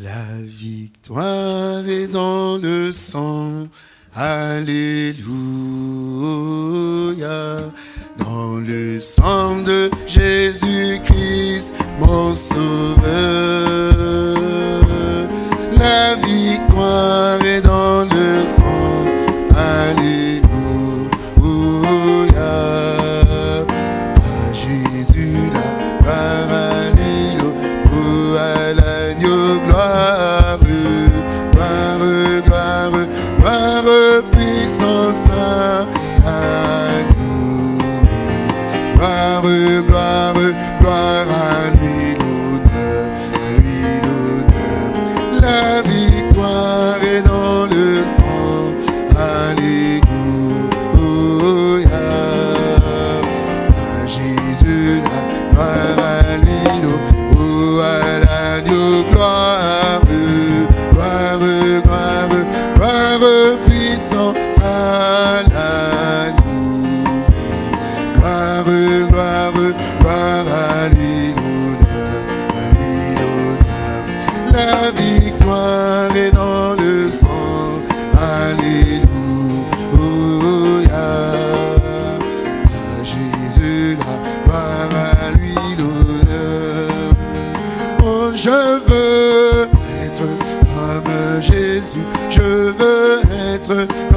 La victoire est dans le sang. Alléluia. Dans le sang de Jésus-Christ, mon sauveur. La victoire est dans veux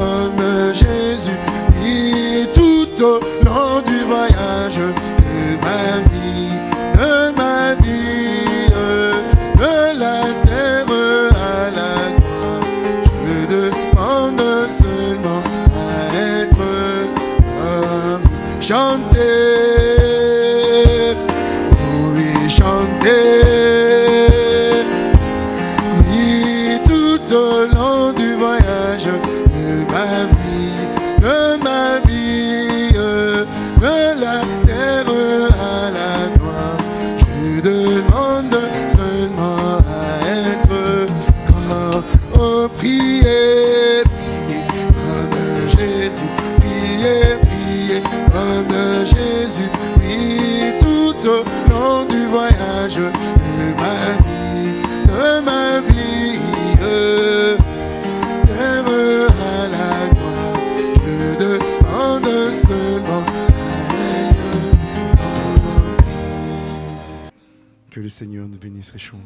Seigneur nous bénisse richement.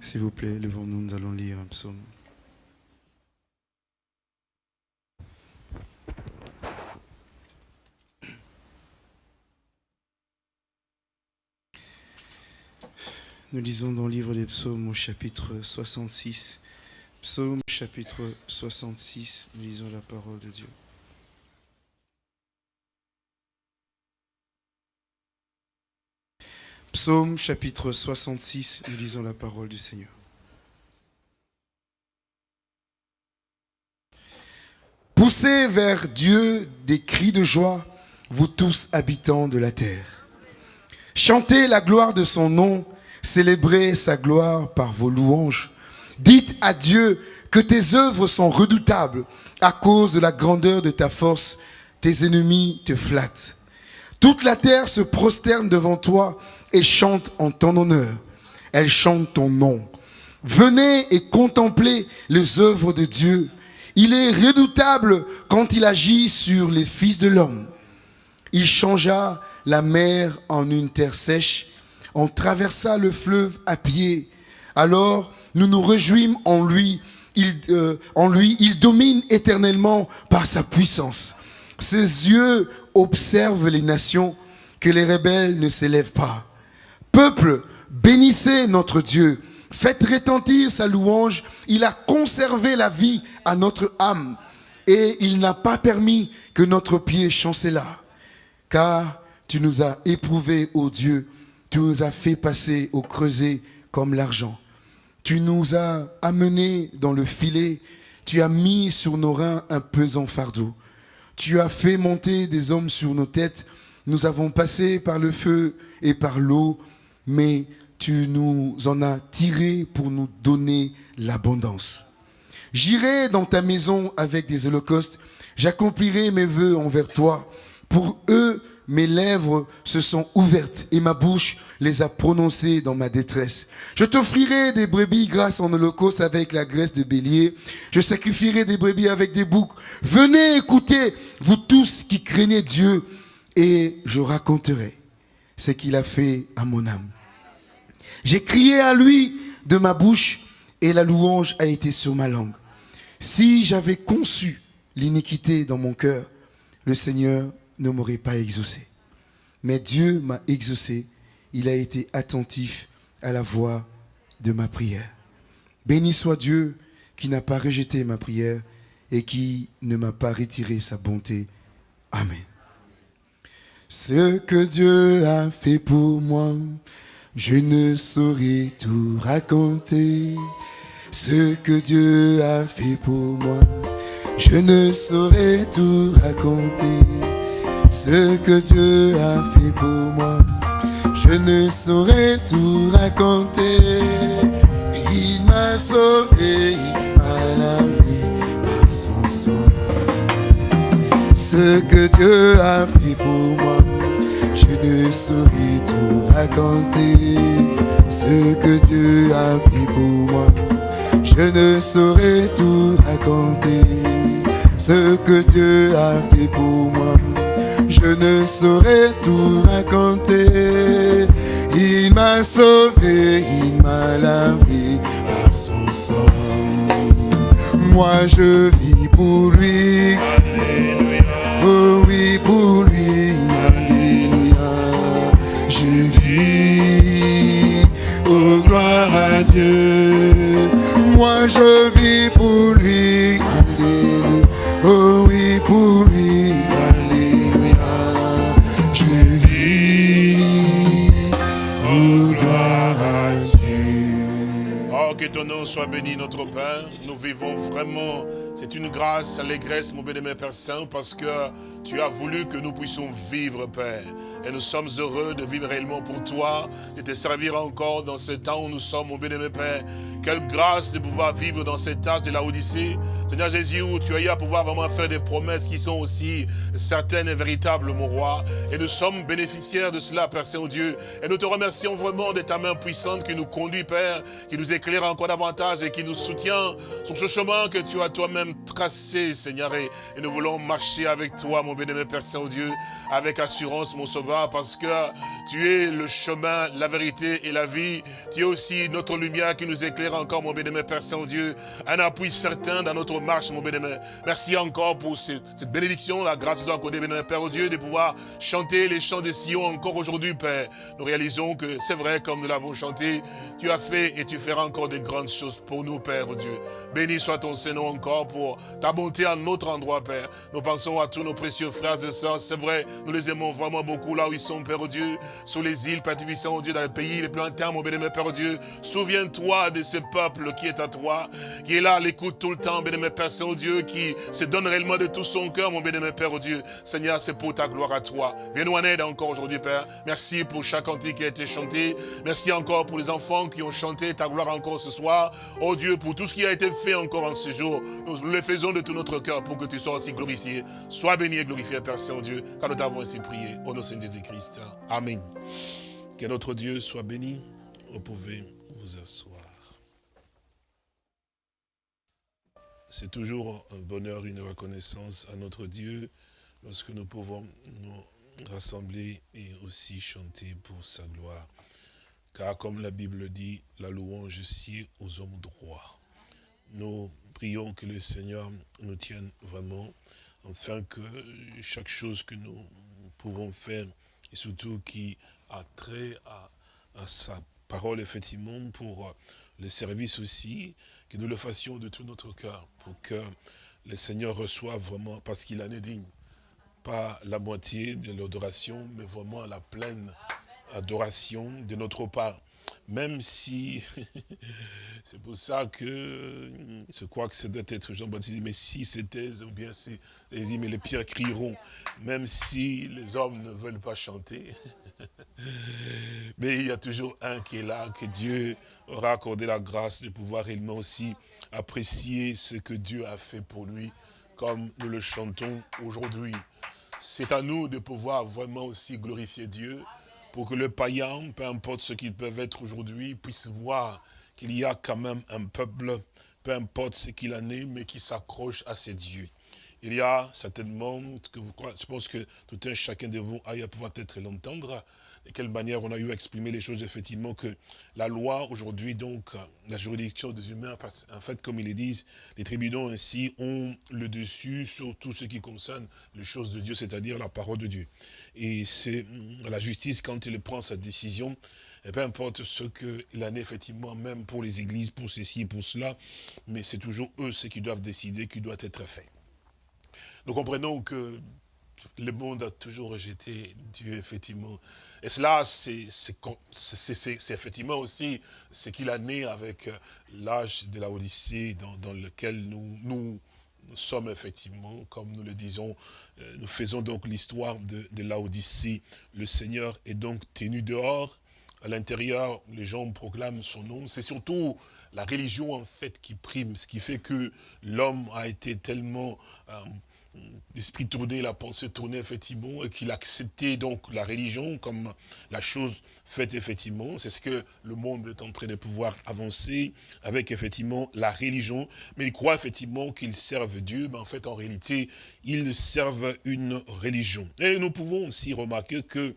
S'il vous plaît, levons-nous, nous allons lire un psaume. Nous lisons dans le livre des psaumes au chapitre 66. Psaume chapitre 66, nous lisons la parole de Dieu. Psaume chapitre 66, nous lisons la parole du Seigneur. Poussez vers Dieu des cris de joie, vous tous habitants de la terre. Chantez la gloire de son nom, célébrez sa gloire par vos louanges. Dites à Dieu que tes œuvres sont redoutables à cause de la grandeur de ta force. Tes ennemis te flattent. Toute la terre se prosterne devant toi et chante en ton honneur. Elle chante ton nom. Venez et contemplez les œuvres de Dieu. Il est redoutable quand il agit sur les fils de l'homme. Il changea la mer en une terre sèche. On traversa le fleuve à pied. Alors nous nous réjouîmes en lui. Il, euh, en lui, il domine éternellement par sa puissance. Ses yeux observent les nations, que les rebelles ne s'élèvent pas. Peuple, bénissez notre Dieu. Faites retentir sa louange. Il a conservé la vie à notre âme. Et il n'a pas permis que notre pied chancela. Car tu nous as éprouvés, ô Dieu. Tu nous as fait passer au creuset comme l'argent. Tu nous as amenés dans le filet. Tu as mis sur nos reins un pesant fardeau. Tu as fait monter des hommes sur nos têtes. Nous avons passé par le feu et par l'eau, mais tu nous en as tirés pour nous donner l'abondance. J'irai dans ta maison avec des holocaustes. J'accomplirai mes vœux envers toi. Pour eux, mes lèvres se sont ouvertes et ma bouche les a prononcées dans ma détresse. Je t'offrirai des brebis grâce en holocauste avec la graisse de bélier. Je sacrifierai des brebis avec des boucs. Venez écouter, vous tous qui craignez Dieu, et je raconterai ce qu'il a fait à mon âme. J'ai crié à lui de ma bouche et la louange a été sur ma langue. Si j'avais conçu l'iniquité dans mon cœur, le Seigneur ne m'aurait pas exaucé. Mais Dieu m'a exaucé. Il a été attentif à la voix de ma prière. Béni soit Dieu qui n'a pas rejeté ma prière et qui ne m'a pas retiré sa bonté. Amen. Ce que Dieu a fait pour moi, je ne saurais tout raconter. Ce que Dieu a fait pour moi, je ne saurais tout raconter. Ce que Dieu a fait pour moi, je ne saurais tout raconter. Il m'a sauvé, à la vie à son sang. Ce que Dieu a fait pour moi, je ne saurais tout raconter. Ce que Dieu a fait pour moi, je ne saurais tout raconter. Ce que Dieu a fait pour moi, je ne saurais tout raconter. Il m'a sauvé, il m'a lavé à son sang. Moi je vis pour lui. Oh oui, pour lui, Alléluia. Je vis, oh gloire à Dieu. Moi je vis pour lui, Alléluia. Oh oui, pour lui, Alléluia. Je vis, oh gloire à Dieu. Oh, que ton nom soit béni, notre Père. Nous vivons vraiment, c'est une grâce, allégresse, mon bien-aimé Père Saint, parce que tu as voulu que nous puissions vivre, Père. Et nous sommes heureux de vivre réellement pour toi, de te servir encore dans ce temps où nous sommes, mon bien-aimé Père. Quelle grâce de pouvoir vivre dans cet âge de la Odyssée. Seigneur Jésus, où tu as eu à pouvoir vraiment faire des promesses qui sont aussi certaines et véritables, mon roi. Et nous sommes bénéficiaires de cela, Père Saint-Dieu. Et nous te remercions vraiment de ta main puissante qui nous conduit, Père, qui nous éclaire encore davantage et qui nous soutient sur ce chemin que tu as toi-même tracé, Seigneur. Et, nous voulons marcher avec toi, mon bénémoine Père Saint-Dieu, avec assurance, mon sauveur, parce que tu es le chemin, la vérité et la vie. Tu es aussi notre lumière qui nous éclaire encore, mon bénémoine Père Saint-Dieu. Un appui certain dans notre marche, mon bénémoine. Merci encore pour ce- cette bénédiction, la grâce que nous accordée, bénémoine Père, Dieu, de pouvoir chanter les chants des Sion encore aujourd'hui, Père. Nous réalisons que c'est vrai, comme nous l'avons chanté, tu as fait et tu feras encore des grandes choses pour nous, Père, Dieu. Béni soit ton Seigneur encore pour ta bonté à notre endroit, Père. Nous pensons à tous nos précieux frères et sœurs. C'est vrai, nous les aimons vraiment beaucoup là où ils sont, Père oh Dieu, sur les îles, Père Tibissant, oh Dieu, dans les pays les plus lointains, mon bénémoine Père oh Dieu. Souviens-toi de ce peuple qui est à toi, qui est là à l'écoute tout le temps, bénémoine Père Saint-Dieu, qui se donne réellement de tout son cœur, mon bénémoine Père oh Dieu. Seigneur, c'est pour ta gloire à toi. Viens-nous en aide encore aujourd'hui, Père. Merci pour chaque cantique qui a été chanté. Merci encore pour les enfants qui ont chanté ta gloire encore ce soir. Oh Dieu, pour tout ce qui a été fait encore en ce jour, le faisons de tout notre cœur pour que tu sois aussi glorifié. Sois béni et glorifié, Père Saint-Dieu, car nous t'avons ainsi prié. Au nom de Jésus-Christ. Amen. Que notre Dieu soit béni. Vous pouvez vous asseoir. C'est toujours un bonheur, une reconnaissance à notre Dieu lorsque nous pouvons nous rassembler et aussi chanter pour sa gloire. Car comme la Bible dit, la louange sied aux hommes droits. Nous prions que le Seigneur nous tienne vraiment, afin que chaque chose que nous pouvons faire, et surtout qui a trait à, à sa parole, effectivement, pour le service aussi, que nous le fassions de tout notre cœur, pour que le Seigneur reçoive vraiment, parce qu'il en est digne, pas la moitié de l'adoration, mais vraiment la pleine adoration de notre part. Même si, c'est pour ça que, je crois que ça doit être Jean-Baptiste, mais si c'était, ou bien si, dit, les pierres crieront, même si les hommes ne veulent pas chanter. Mais il y a toujours un qui est là, que Dieu aura accordé la grâce de pouvoir réellement aussi apprécier ce que Dieu a fait pour lui, comme nous le chantons aujourd'hui. c'est à nous de pouvoir vraiment aussi glorifier Dieu pour que le païen, peu importe ce qu'ils peuvent être aujourd'hui, puisse voir qu'il y a quand même un peuple, peu importe ce qu'il en est, mais qui s'accroche à ses dieux. Il y a certainement, que vous, je pense que tout un chacun de vous aille à pouvoir peut-être l'entendre, de quelle manière on a eu à exprimer les choses, effectivement, que la loi, aujourd'hui, donc, la juridiction des humains, en fait, comme ils le disent, les tribunaux ainsi ont le dessus sur tout ce qui concerne les choses de Dieu, c'est-à-dire la parole de Dieu. Et c'est la justice, quand il prend sa décision, et peu importe ce qu'il en est effectivement, même pour les églises, pour ceci, pour cela, mais c'est toujours eux ceux qui doivent décider, qui doit être fait. Nous comprenons que le monde a toujours rejeté Dieu, effectivement. Et cela, c'est effectivement aussi ce qu'il a né avec l'âge de la Odyssée dans, lequel nous, sommes effectivement, comme nous le disons, euh, nous faisons donc l'histoire de, de la Odyssée. Le Seigneur est donc tenu dehors. À l'intérieur, les gens proclament son nom. C'est surtout la religion, en fait, qui prime, ce qui fait que l'homme a été tellement... Euh, l'esprit tourné, la pensée tournée, effectivement, et qu'il acceptait donc la religion comme la chose faite, effectivement. C'est ce que le monde est en train de pouvoir avancer avec, effectivement, la religion. Mais il croit, effectivement, qu'ils servent Dieu, mais en fait, en réalité, ils servent une religion. Et nous pouvons aussi remarquer que,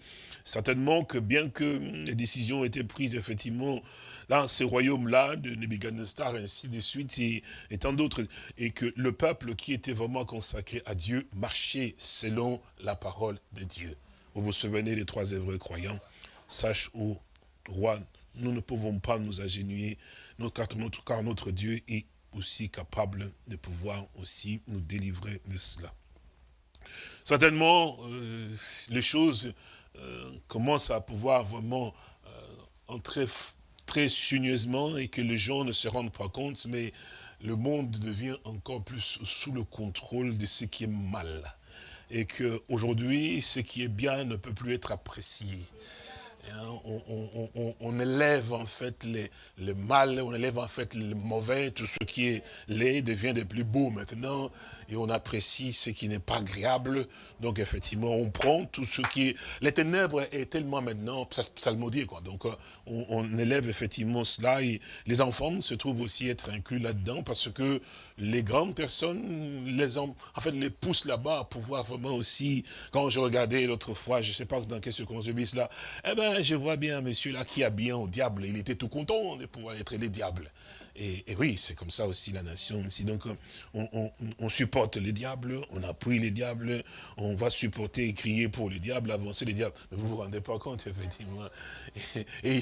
certainement, que bien que les décisions étaient prises, effectivement, dans ces royaumes-là, de Nebuchadnezzar, ainsi de suite, et, tant d'autres, et que le peuple qui était vraiment consacré à Dieu marchait selon la parole de Dieu. Vous vous souvenez des trois hébreux croyants? Sache, ô roi, nous ne pouvons pas nous agenouiller, car notre Dieu est aussi capable de pouvoir aussi nous délivrer de cela. Certainement, euh, les choses euh, commencent à pouvoir vraiment euh, entrer très soigneusement et que les gens ne se rendent pas compte, mais le monde devient encore plus sous le contrôle de ce qui est mal. Et qu'aujourd'hui, ce qui est bien ne peut plus être apprécié. Hein, on, élève en fait le mal, on élève en fait le mauvais, tout ce qui est laid devient de plus beau maintenant, et on apprécie ce qui n'est pas agréable. Donc effectivement, on prend tout ce qui est... Les ténèbres est tellement maintenant psalmodié, quoi. Donc euh, on, élève effectivement cela, et les enfants se trouvent aussi être inclus là-dedans, parce que les grandes personnes, les en fait, les poussent là-bas à pouvoir vraiment aussi, quand je regardais l'autre fois, je ne sais pas dans quelle circonstance là, eh ben, je vois bien monsieur là qui a bien au diable, il était tout content de pouvoir être les diables. Et, oui, c'est comme ça aussi la nation. Donc, on, supporte les diables, on appuie les diables, on va supporter et crier pour les diables, avancer les diables. Mais vous vous rendez pas compte, effectivement. Et,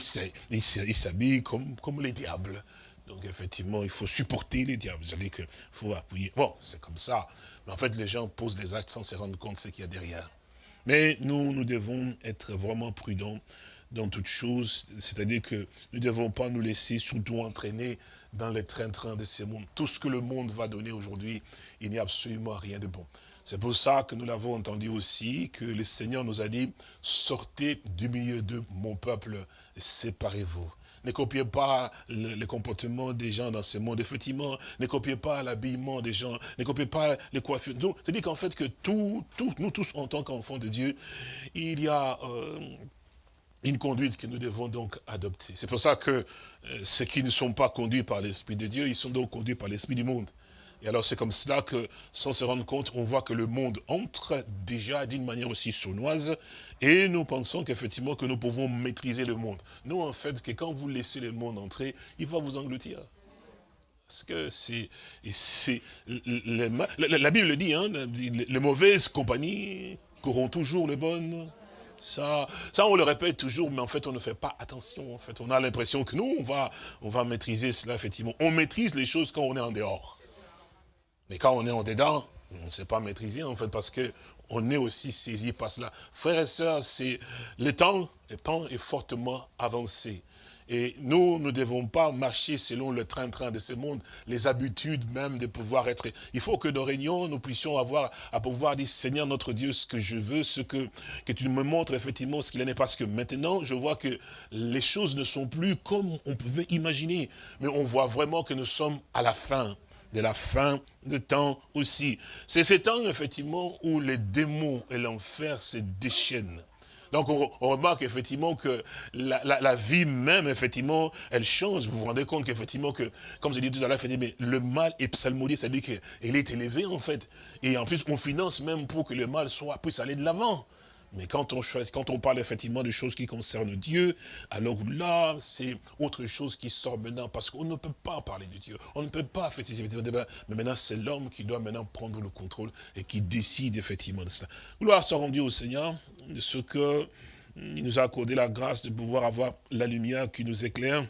il s'habille comme, comme les diables. Donc effectivement, il faut supporter les diables. Vous savez qu'il faut appuyer. Bon, c'est comme ça. Mais en fait, les gens posent des actes sans se rendre compte de ce qu'il y a derrière. Mais nous, nous devons être vraiment prudents dans toutes choses, c'est-à-dire que nous ne devons pas nous laisser surtout entraîner dans les train-train de ce monde. Tout ce que le monde va donner aujourd'hui, il n'y a absolument rien de bon. C'est pour ça que nous l'avons entendu aussi, que le Seigneur nous a dit, sortez du milieu de mon peuple, séparez-vous. Ne copiez pas le, comportement des gens dans ce monde. Effectivement, ne copiez pas l'habillement des gens. Ne copiez pas les coiffures. C'est-à-dire qu'en fait, que tout, nous tous, en tant qu'enfants de Dieu, il y a... Euh, une conduite que nous devons donc adopter. C'est pour ça que euh, ceux qui ne sont pas conduits par l'Esprit de Dieu, ils sont donc conduits par l'Esprit du monde. Et alors c'est comme cela que, sans se rendre compte, on voit que le monde entre déjà d'une manière aussi sournoise, et nous pensons qu'effectivement que nous pouvons maîtriser le monde. Nous, en fait, que quand vous laissez le monde entrer, il va vous engloutir. Parce que c'est... La Bible le dit, hein, les mauvaises compagnies corront toujours les bonnes. Ça, ça, on le répète toujours, mais en fait, on ne fait pas attention. En fait, on a l'impression que nous, on va, on va maîtriser cela, effectivement. On maîtrise les choses quand on est en dehors. Mais quand on est en dedans, on ne sait pas maîtriser, en fait, parce que on est aussi saisi par cela. Frères et sœurs, c'est le temps, le temps est fortement avancé. Et nous, ne devons pas marcher selon le train-train de ce monde, les habitudes même de pouvoir être... Il faut que nos réunions, nous puissions avoir à pouvoir dire, Seigneur notre Dieu, ce que je veux, ce que, que tu me montres effectivement ce qu'il en est. Parce que maintenant, je vois que les choses ne sont plus comme on pouvait imaginer. Mais on voit vraiment que nous sommes à la fin de la fin de temps aussi. C'est ce temps, effectivement, où les démons et l'enfer se déchaînent. Donc on, remarque effectivement que la, vie même, effectivement, elle change. Vous vous rendez compte qu'effectivement, que, comme je dit tout à l'heure, le mal est psalmodié, c'est-à-dire qu'il est élevé en fait. Et en plus, on finance même pour que le mal soit, puisse aller de l'avant. Mais quand on quand on parle effectivement de choses qui concernent Dieu, alors là, c'est autre chose qui sort maintenant, parce qu'on ne peut pas parler de Dieu. On ne peut pas débats. Mais maintenant, c'est l'homme qui doit maintenant prendre le contrôle et qui décide effectivement de cela. Gloire soit rendue au Seigneur de ce que il nous a accordé la grâce de pouvoir avoir la lumière qui nous éclaire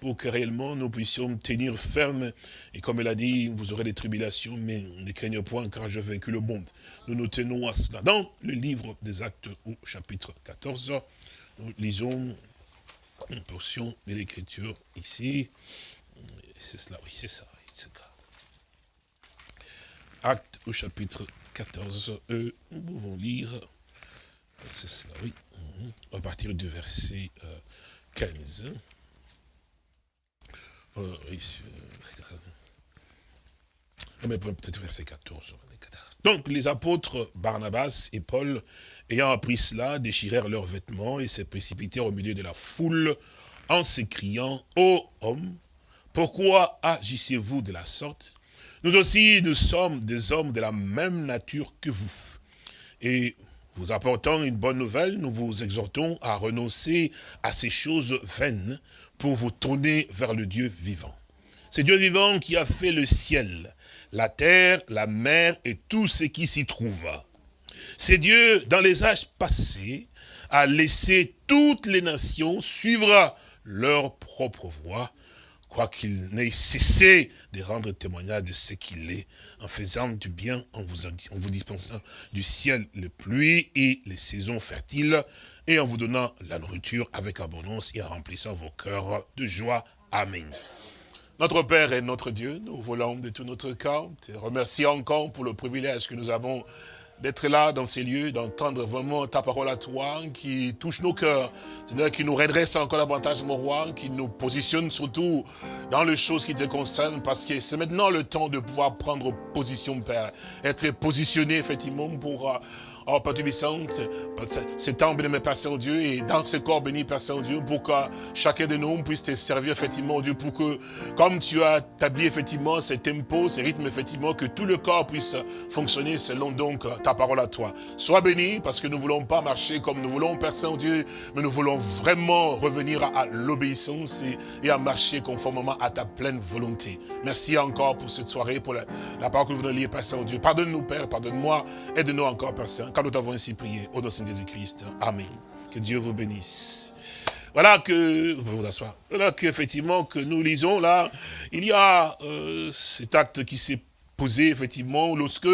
pour que réellement nous puissions tenir ferme. Et comme elle a dit, vous aurez des tribulations, mais ne craignez point car je vaincu le monde. Nous nous tenons à cela. Dans le livre des actes au chapitre 14, nous lisons une portion de l'écriture ici. C'est cela, oui, c'est ça. Acte au chapitre 14, euh, nous pouvons lire, c'est cela, oui, à partir du verset 15. Euh, euh, peut-être verset 14. Donc les apôtres Barnabas et Paul, ayant appris cela, déchirèrent leurs vêtements et se précipitèrent au milieu de la foule en s'écriant, « Ô hommes, pourquoi agissez-vous de la sorte? Nous aussi, nous sommes des hommes de la même nature que vous. Et vous apportant une bonne nouvelle, nous vous exhortons à renoncer à ces choses vaines pour vous tourner vers le Dieu vivant. C'est Dieu vivant qui a fait le ciel, la terre, la mer et tout ce qui s'y trouve. C'est Dieu, dans les âges passés, a laissé toutes les nations suivre leur propre voie, quoiqu'il n'ait cessé de rendre témoignage de ce qu'il est, en faisant du bien, en vous, en vous dispensant du ciel les pluies et les saisons fertiles, et en vous donnant la nourriture avec abondance et en remplissant vos cœurs de joie. Amen. Notre Père et notre Dieu, nous voulons de tout notre cœur te remercier encore pour le privilège que nous avons d'être là dans ces lieux, d'entendre vraiment ta parole à toi, qui touche nos cœurs, qui nous redresse encore davantage, mon roi, qui nous positionne surtout dans les choses qui te concernent, parce que c'est maintenant le temps de pouvoir prendre position, Père, être positionné effectivement pour euh, Oh, Père Tubissante, c'est temps béni, Père Saint-Dieu, et dans ce corps béni, Père Saint-Dieu, pour que chacun de nous puisse te servir, effectivement, Dieu, pour que, comme tu as établi, effectivement, ces tempos, ces rythmes, effectivement, que tout le corps puisse fonctionner selon, donc, ta parole à toi. Sois béni, parce que nous ne voulons pas marcher comme nous voulons, Père Saint-Dieu, mais nous voulons vraiment revenir à, l'obéissance et, à marcher conformément à ta pleine volonté. Merci encore pour cette soirée, pour la, parole que nous venons lire, Père Saint-Dieu. Pardonne-nous, Père, pardonne-moi, aide-nous encore, Père Saint nous avons ainsi prié, au nom de Jésus-Christ. Amen. Que Dieu vous bénisse. Voilà que, vous vous asseoir, voilà qu'effectivement, que nous lisons là, il y a euh, cet acte qui s'est posé effectivement lorsque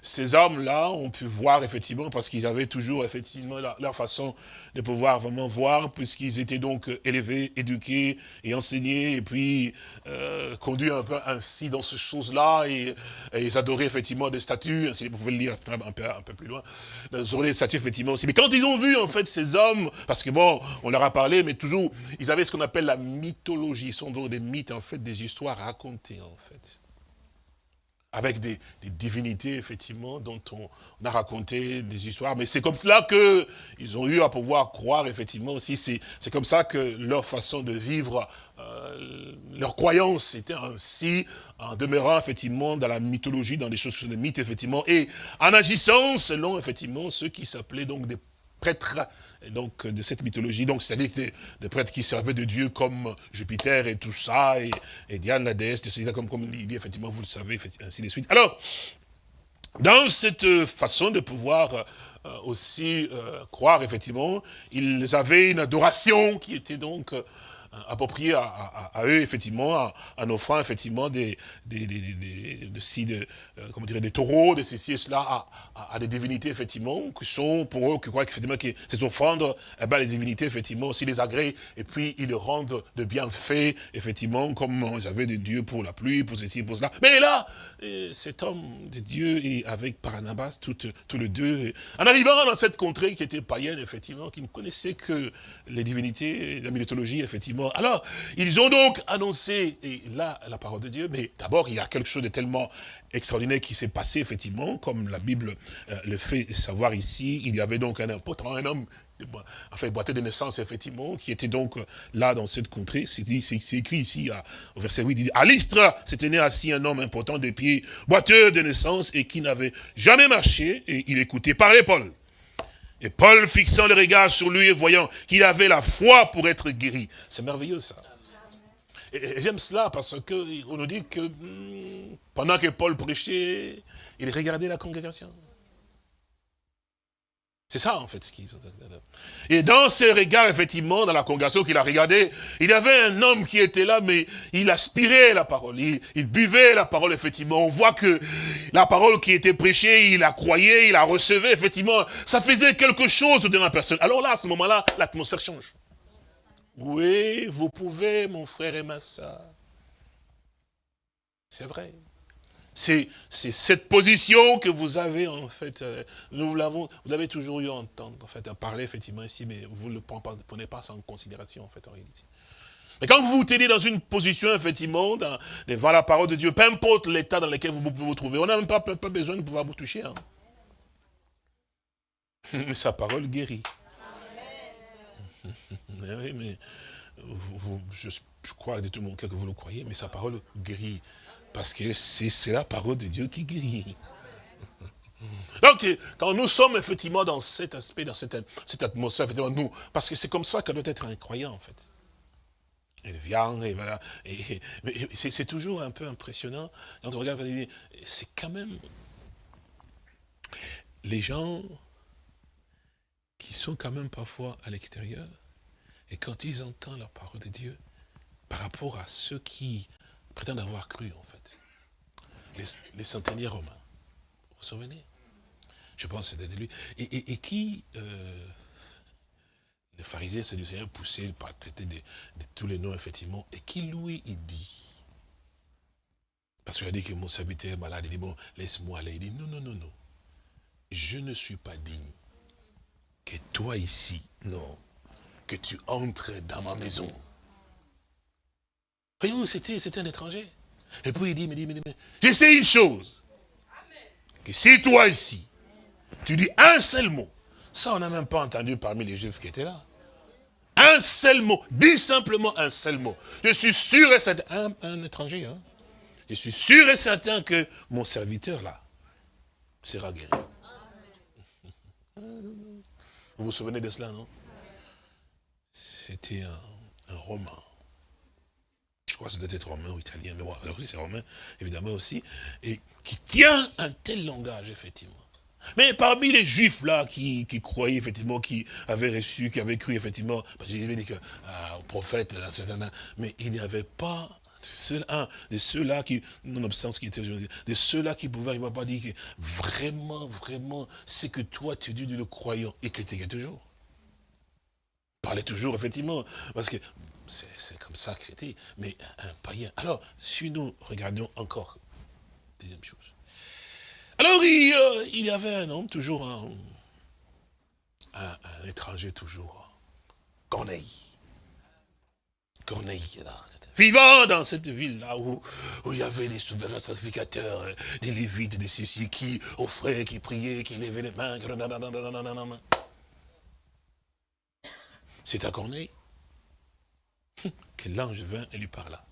ces hommes-là ont pu voir effectivement, parce qu'ils avaient toujours effectivement leur, façon de pouvoir vraiment voir, puisqu'ils étaient donc élevés, éduqués et enseignés, et puis euh, conduits un peu ainsi dans ces choses-là, et, ils adoraient effectivement des statues, vous pouvez le lire un peu, un peu plus loin, ils adoraient des statues effectivement aussi. Mais quand ils ont vu en fait ces hommes, parce que bon, on leur a parlé, mais toujours, ils avaient ce qu'on appelle la mythologie, ils sont donc des mythes en fait, des histoires racontées en fait avec des, divinités, effectivement, dont on, a raconté des histoires. Mais c'est comme cela qu'ils ont eu à pouvoir croire, effectivement, aussi. C'est comme ça que leur façon de vivre, euh, leur croyance était ainsi, en demeurant, effectivement, dans la mythologie, dans des choses qui sont des mythes, effectivement, et en agissant selon, effectivement, ceux qui s'appelaient donc des prêtres donc de cette mythologie. Donc c'est-à-dire des prêtres qui servaient de Dieu comme Jupiter et tout ça, et, Diane la déesse, de comme, comme il dit, effectivement, vous le savez, ainsi de suite. Alors, dans cette façon de pouvoir euh, aussi euh, croire, effectivement, ils avaient une adoration qui était donc euh, approprié à, à, eux, effectivement, en, offrant, effectivement, des, des, des, des, de, euh, comment dire, des taureaux, de ceci et cela, à, à, des divinités, effectivement, qui sont, pour eux, qui croient effectivement que ces offrandes, eh ben, les divinités, effectivement, aussi les agréent, et puis ils le rendent de bienfaits, effectivement, comme avaient des dieux pour la pluie, pour ceci, pour cela. Mais là, euh, cet homme de Dieu, et avec Paranabas, tous les deux, en arrivant dans cette contrée qui était païenne, effectivement, qui ne connaissait que les divinités, la mythologie, effectivement, Alors, ils ont donc annoncé, et là, la parole de Dieu, mais d'abord, il y a quelque chose de tellement extraordinaire qui s'est passé, effectivement, comme la Bible euh, le fait savoir ici. Il y avait donc un, pourtant un homme, enfin, boité de naissance, effectivement, qui était donc euh, là dans cette contrée. C'est écrit ici, au verset 8, il dit, à l'Istra s'était né assis un homme important de pieds, boiteux de naissance, et qui n'avait jamais marché, et il écoutait parler Paul. Et Paul, fixant le regard sur lui et voyant qu'il avait la foi pour être guéri. C'est merveilleux, ça. Et, j'aime cela parce qu'on nous dit que hmm, pendant que Paul prêchait, il regardait la congrégation. C'est ça, en fait, ce qui... Et dans ses regards, effectivement, dans la congrégation qu'il a regardé, il y avait un homme qui était là, mais il aspirait la parole, il, buvait la parole, effectivement. On voit que la parole qui était prêchée, il la croyait, il la recevait, effectivement. Ça faisait quelque chose dans la personne. Alors là, à ce moment-là, l'atmosphère change. Oui, vous pouvez, mon frère et ma soeur. C'est vrai. C'est cette position que vous avez, en fait, euh, nous l'avons, vous avez toujours eu à entendre, en fait, à parler, effectivement, ici, mais vous ne le prenez pas sans considération, en fait, en réalité. Mais quand vous vous tenez dans une position, effectivement, devant la parole de Dieu, peu importe l'état dans lequel vous pouvez vous trouver, on n'a même pas, besoin de pouvoir vous toucher. Hein. Mais sa parole guérit. mais oui, mais je, je, crois de tout mon cœur que vous le croyez, mais sa parole guérit. Parce que c'est la parole de Dieu qui guérit. Donc, quand nous sommes effectivement dans cet aspect, dans cette, atmosphère, effectivement, nous, parce que c'est comme ça que doit être un croyant, en fait. Il vient, et voilà. Et, c'est toujours un peu impressionnant. Quand on regarde, c'est quand même les gens qui sont quand même parfois à l'extérieur, et quand ils entendent la parole de Dieu, par rapport à ceux qui prétendent avoir cru, en fait, les, les centeniers romains. Vous vous souvenez? Je pense que c'était lui. Et, qui, euh, les pharisiens Seigneur poussés par traiter de, de, tous les noms, effectivement, et qui, lui, il dit, parce qu'il a dit que mon serviteur est malade, il dit, bon, laisse-moi aller. Il dit, non, non, non, non. Je ne suis pas digne que toi ici, non, que tu entres dans ma maison. Voyez-vous, c'était un étranger. Et puis il dit, mais dit, mais dit, je sais une chose. Que si toi ici, tu dis un seul mot, ça on n'a même pas entendu parmi les juifs qui étaient là. Un seul mot, dis simplement un seul mot. Je suis sûr et certain, un, étranger, hein. je suis sûr et certain que mon serviteur là sera guéri. Vous vous souvenez de cela, non? C'était un, un roman crois ça doit être romain ou italien, mais bon, alors c'est romain, évidemment aussi, et qui tient un tel langage, effectivement. Mais parmi les juifs là qui, qui croyaient effectivement, qui avaient reçu, qui avaient cru effectivement, parce que j'ai dit que ah, au prophète, mais il n'y avait pas un de ceux-là qui, nonobstant ce qui était aujourd'hui, de ceux-là qui pouvaient, il ne pas dire que vraiment, vraiment, c'est que toi tu dis le croyant et es toujours. Parlait toujours, effectivement, parce que c'est comme ça que c'était, mais un païen. Alors, si nous regardons encore, deuxième chose. Alors, il, euh, y avait un homme, toujours un, un, étranger, toujours, Corneille. Corneille, là, vivant dans cette ville-là où, où, il y avait des souverains sacrificateurs, des lévites, des sissi qui offraient, qui priaient, qui levaient les mains. C'est à Corneille que l'ange vint et lui parla.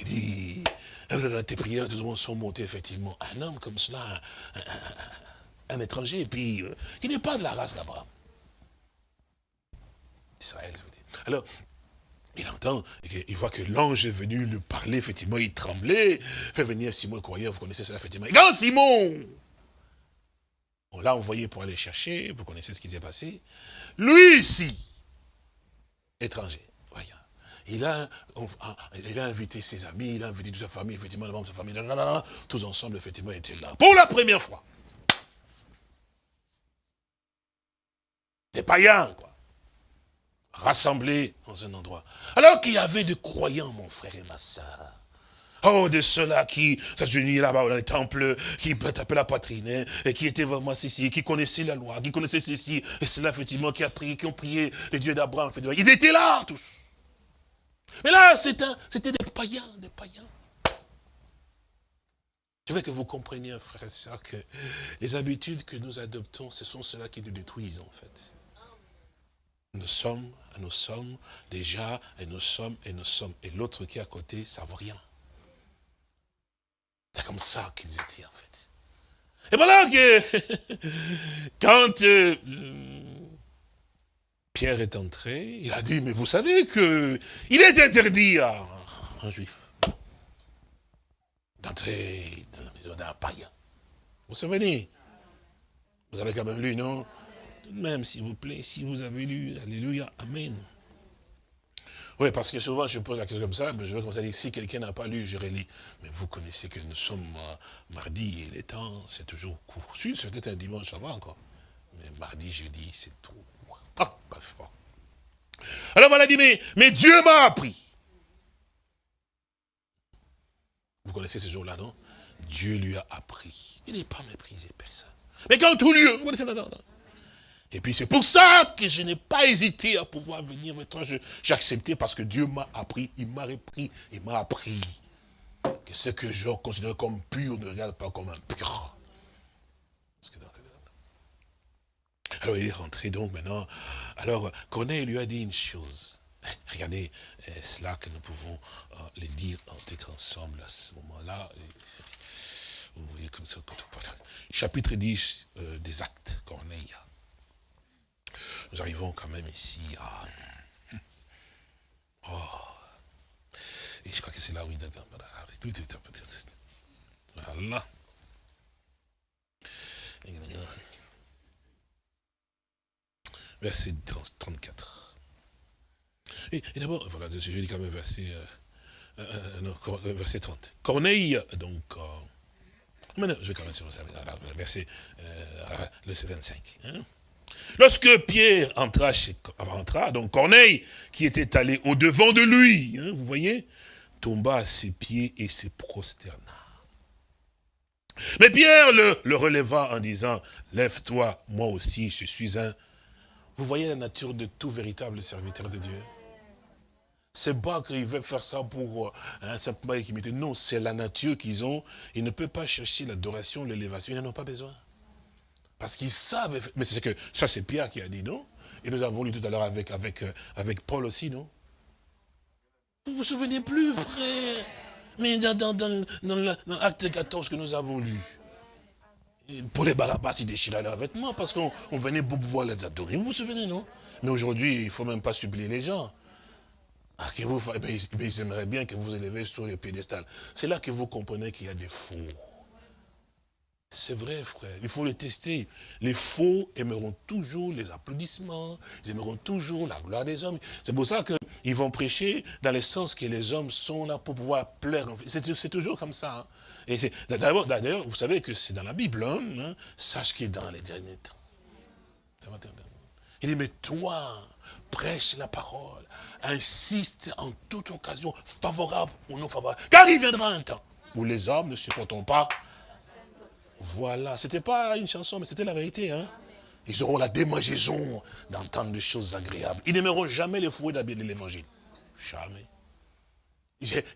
Il dit, tes prières, tout le monde sont montées, effectivement. Un homme comme cela, un, étranger, et puis, euh, il n'est pas de la race d'Abraham. Israël, je veux dire. Alors, il entend, il voit que l'ange est venu lui parler, effectivement, il tremblait, fait venir Simon le croyant, vous connaissez cela, effectivement. Quand Simon, on l'a envoyé pour aller chercher, vous connaissez ce qui s'est passé, lui ici, étranger. Voyons. Il a, il a invité ses amis, il a invité toute sa famille, effectivement, le membre de sa famille, tous ensemble, effectivement, étaient là. Pour la première fois. Des païens, quoi. Rassemblés dans un endroit. Alors qu'il y avait des croyants, mon frère et ma soeur. Oh, de ceux-là qui s'agenouillaient là-bas dans les temples, qui tapaient la poitrine, hein, et qui étaient vraiment ceci, qui connaissaient la loi, qui connaissaient ceci, et ceux-là, effectivement, qui, a prié, qui ont prié les dieux d'Abraham. Ils étaient là, tous. Mais là, c'était des païens, des païens. Je veux que vous compreniez, frère et sœurs, que les habitudes que nous adoptons, ce sont ceux-là qui nous détruisent, en fait. Nous sommes, nous sommes déjà, et nous sommes, et nous sommes. Et l'autre qui est à côté, ça vaut rien. C'est comme ça qu'ils étaient, en fait. Et voilà que, quand euh, Pierre est entré, il a dit, mais vous savez que il est interdit à un juif d'entrer dans la maison d'un païen. Vous vous souvenez? Vous avez quand même lu, non? Même, s'il vous plaît, si vous avez lu, Alléluia, Amen. Oui, parce que souvent, je pose la question comme ça, je veux commencer à dire, si quelqu'un n'a pas lu, je relis. Mais vous connaissez que nous sommes euh, mardi et les temps, c'est toujours court. c'est peut-être un dimanche, ça va encore. Mais mardi, jeudi, c'est trop. Ah, Alors voilà, dit, mais, mais Dieu m'a appris. Vous connaissez ce jour-là, non? Dieu lui a appris. Il n'est pas méprisé, personne. Mais quand tout lieu, vous connaissez, non. Et puis c'est pour ça que je n'ai pas hésité à pouvoir venir toi. J'ai accepté parce que Dieu m'a appris, il m'a repris, il m'a appris que ce que je considère comme pur ne regarde pas comme impur. Alors il est rentré donc maintenant. Alors Corneille lui a dit une chose. Eh, regardez eh, cela que nous pouvons euh, les dire peut-être ensemble à ce moment-là. Vous voyez comme ça. Chapitre 10 euh, des actes, Corneille. Nous arrivons quand même ici à... Oh. Et je crois que c'est là où il... Voilà. Verset 34. Et, d'abord, voilà, je dis quand même verset, euh, euh, non, verset 30. Corneille, donc, euh, maintenant, je vais commencer verset, euh, le 25. Hein. Lorsque Pierre entra, chez, entra, donc Corneille, qui était allé au-devant de lui, hein, vous voyez, tomba à ses pieds et se prosterna. Mais Pierre le, le releva en disant, lève-toi, moi aussi, je suis un... Vous voyez la nature de tout véritable serviteur de Dieu? C'est pas qu'ils veulent faire ça pour hein, simplement mettent. Non, c'est la nature qu'ils ont. Ils ne peuvent pas chercher l'adoration, l'élévation. Ils n'en ont pas besoin. Parce qu'ils savent, mais c'est que, ça c'est Pierre qui a dit, non? Et nous avons lu tout à l'heure avec, avec, euh, avec Paul aussi, non? Vous vous souvenez plus, frère? Mais dans, dans, dans, l'acte 14 que nous avons lu, pour les Barabbas, ils déchiraient leurs vêtements parce qu'on venait pour pouvoir les adorer. Vous vous souvenez, non? Mais aujourd'hui, il ne faut même pas supplier les gens. Ah, que vous, mais, ils aimeraient bien que vous élevez sur le piédestal. C'est là que vous comprenez qu'il y a des faux. C'est vrai, frère. Il faut le tester. Les faux aimeront toujours les applaudissements. Ils aimeront toujours la gloire des hommes. C'est pour ça qu'ils vont prêcher dans le sens que les hommes sont là pour pouvoir plaire. C'est toujours comme ça. Hein. D'ailleurs, vous savez que c'est dans la Bible. Hein, hein. sache qu'il est dans les derniers temps. Il dit, mais toi, prêche la parole. Insiste en toute occasion, favorable ou non favorable. Car il viendra un temps où les hommes ne supporteront pas voilà, c'était pas une chanson, mais c'était la vérité. Hein? Ils auront la démangeaison d'entendre des choses agréables. Ils n'aimeront jamais les fouets de l'évangile. Jamais.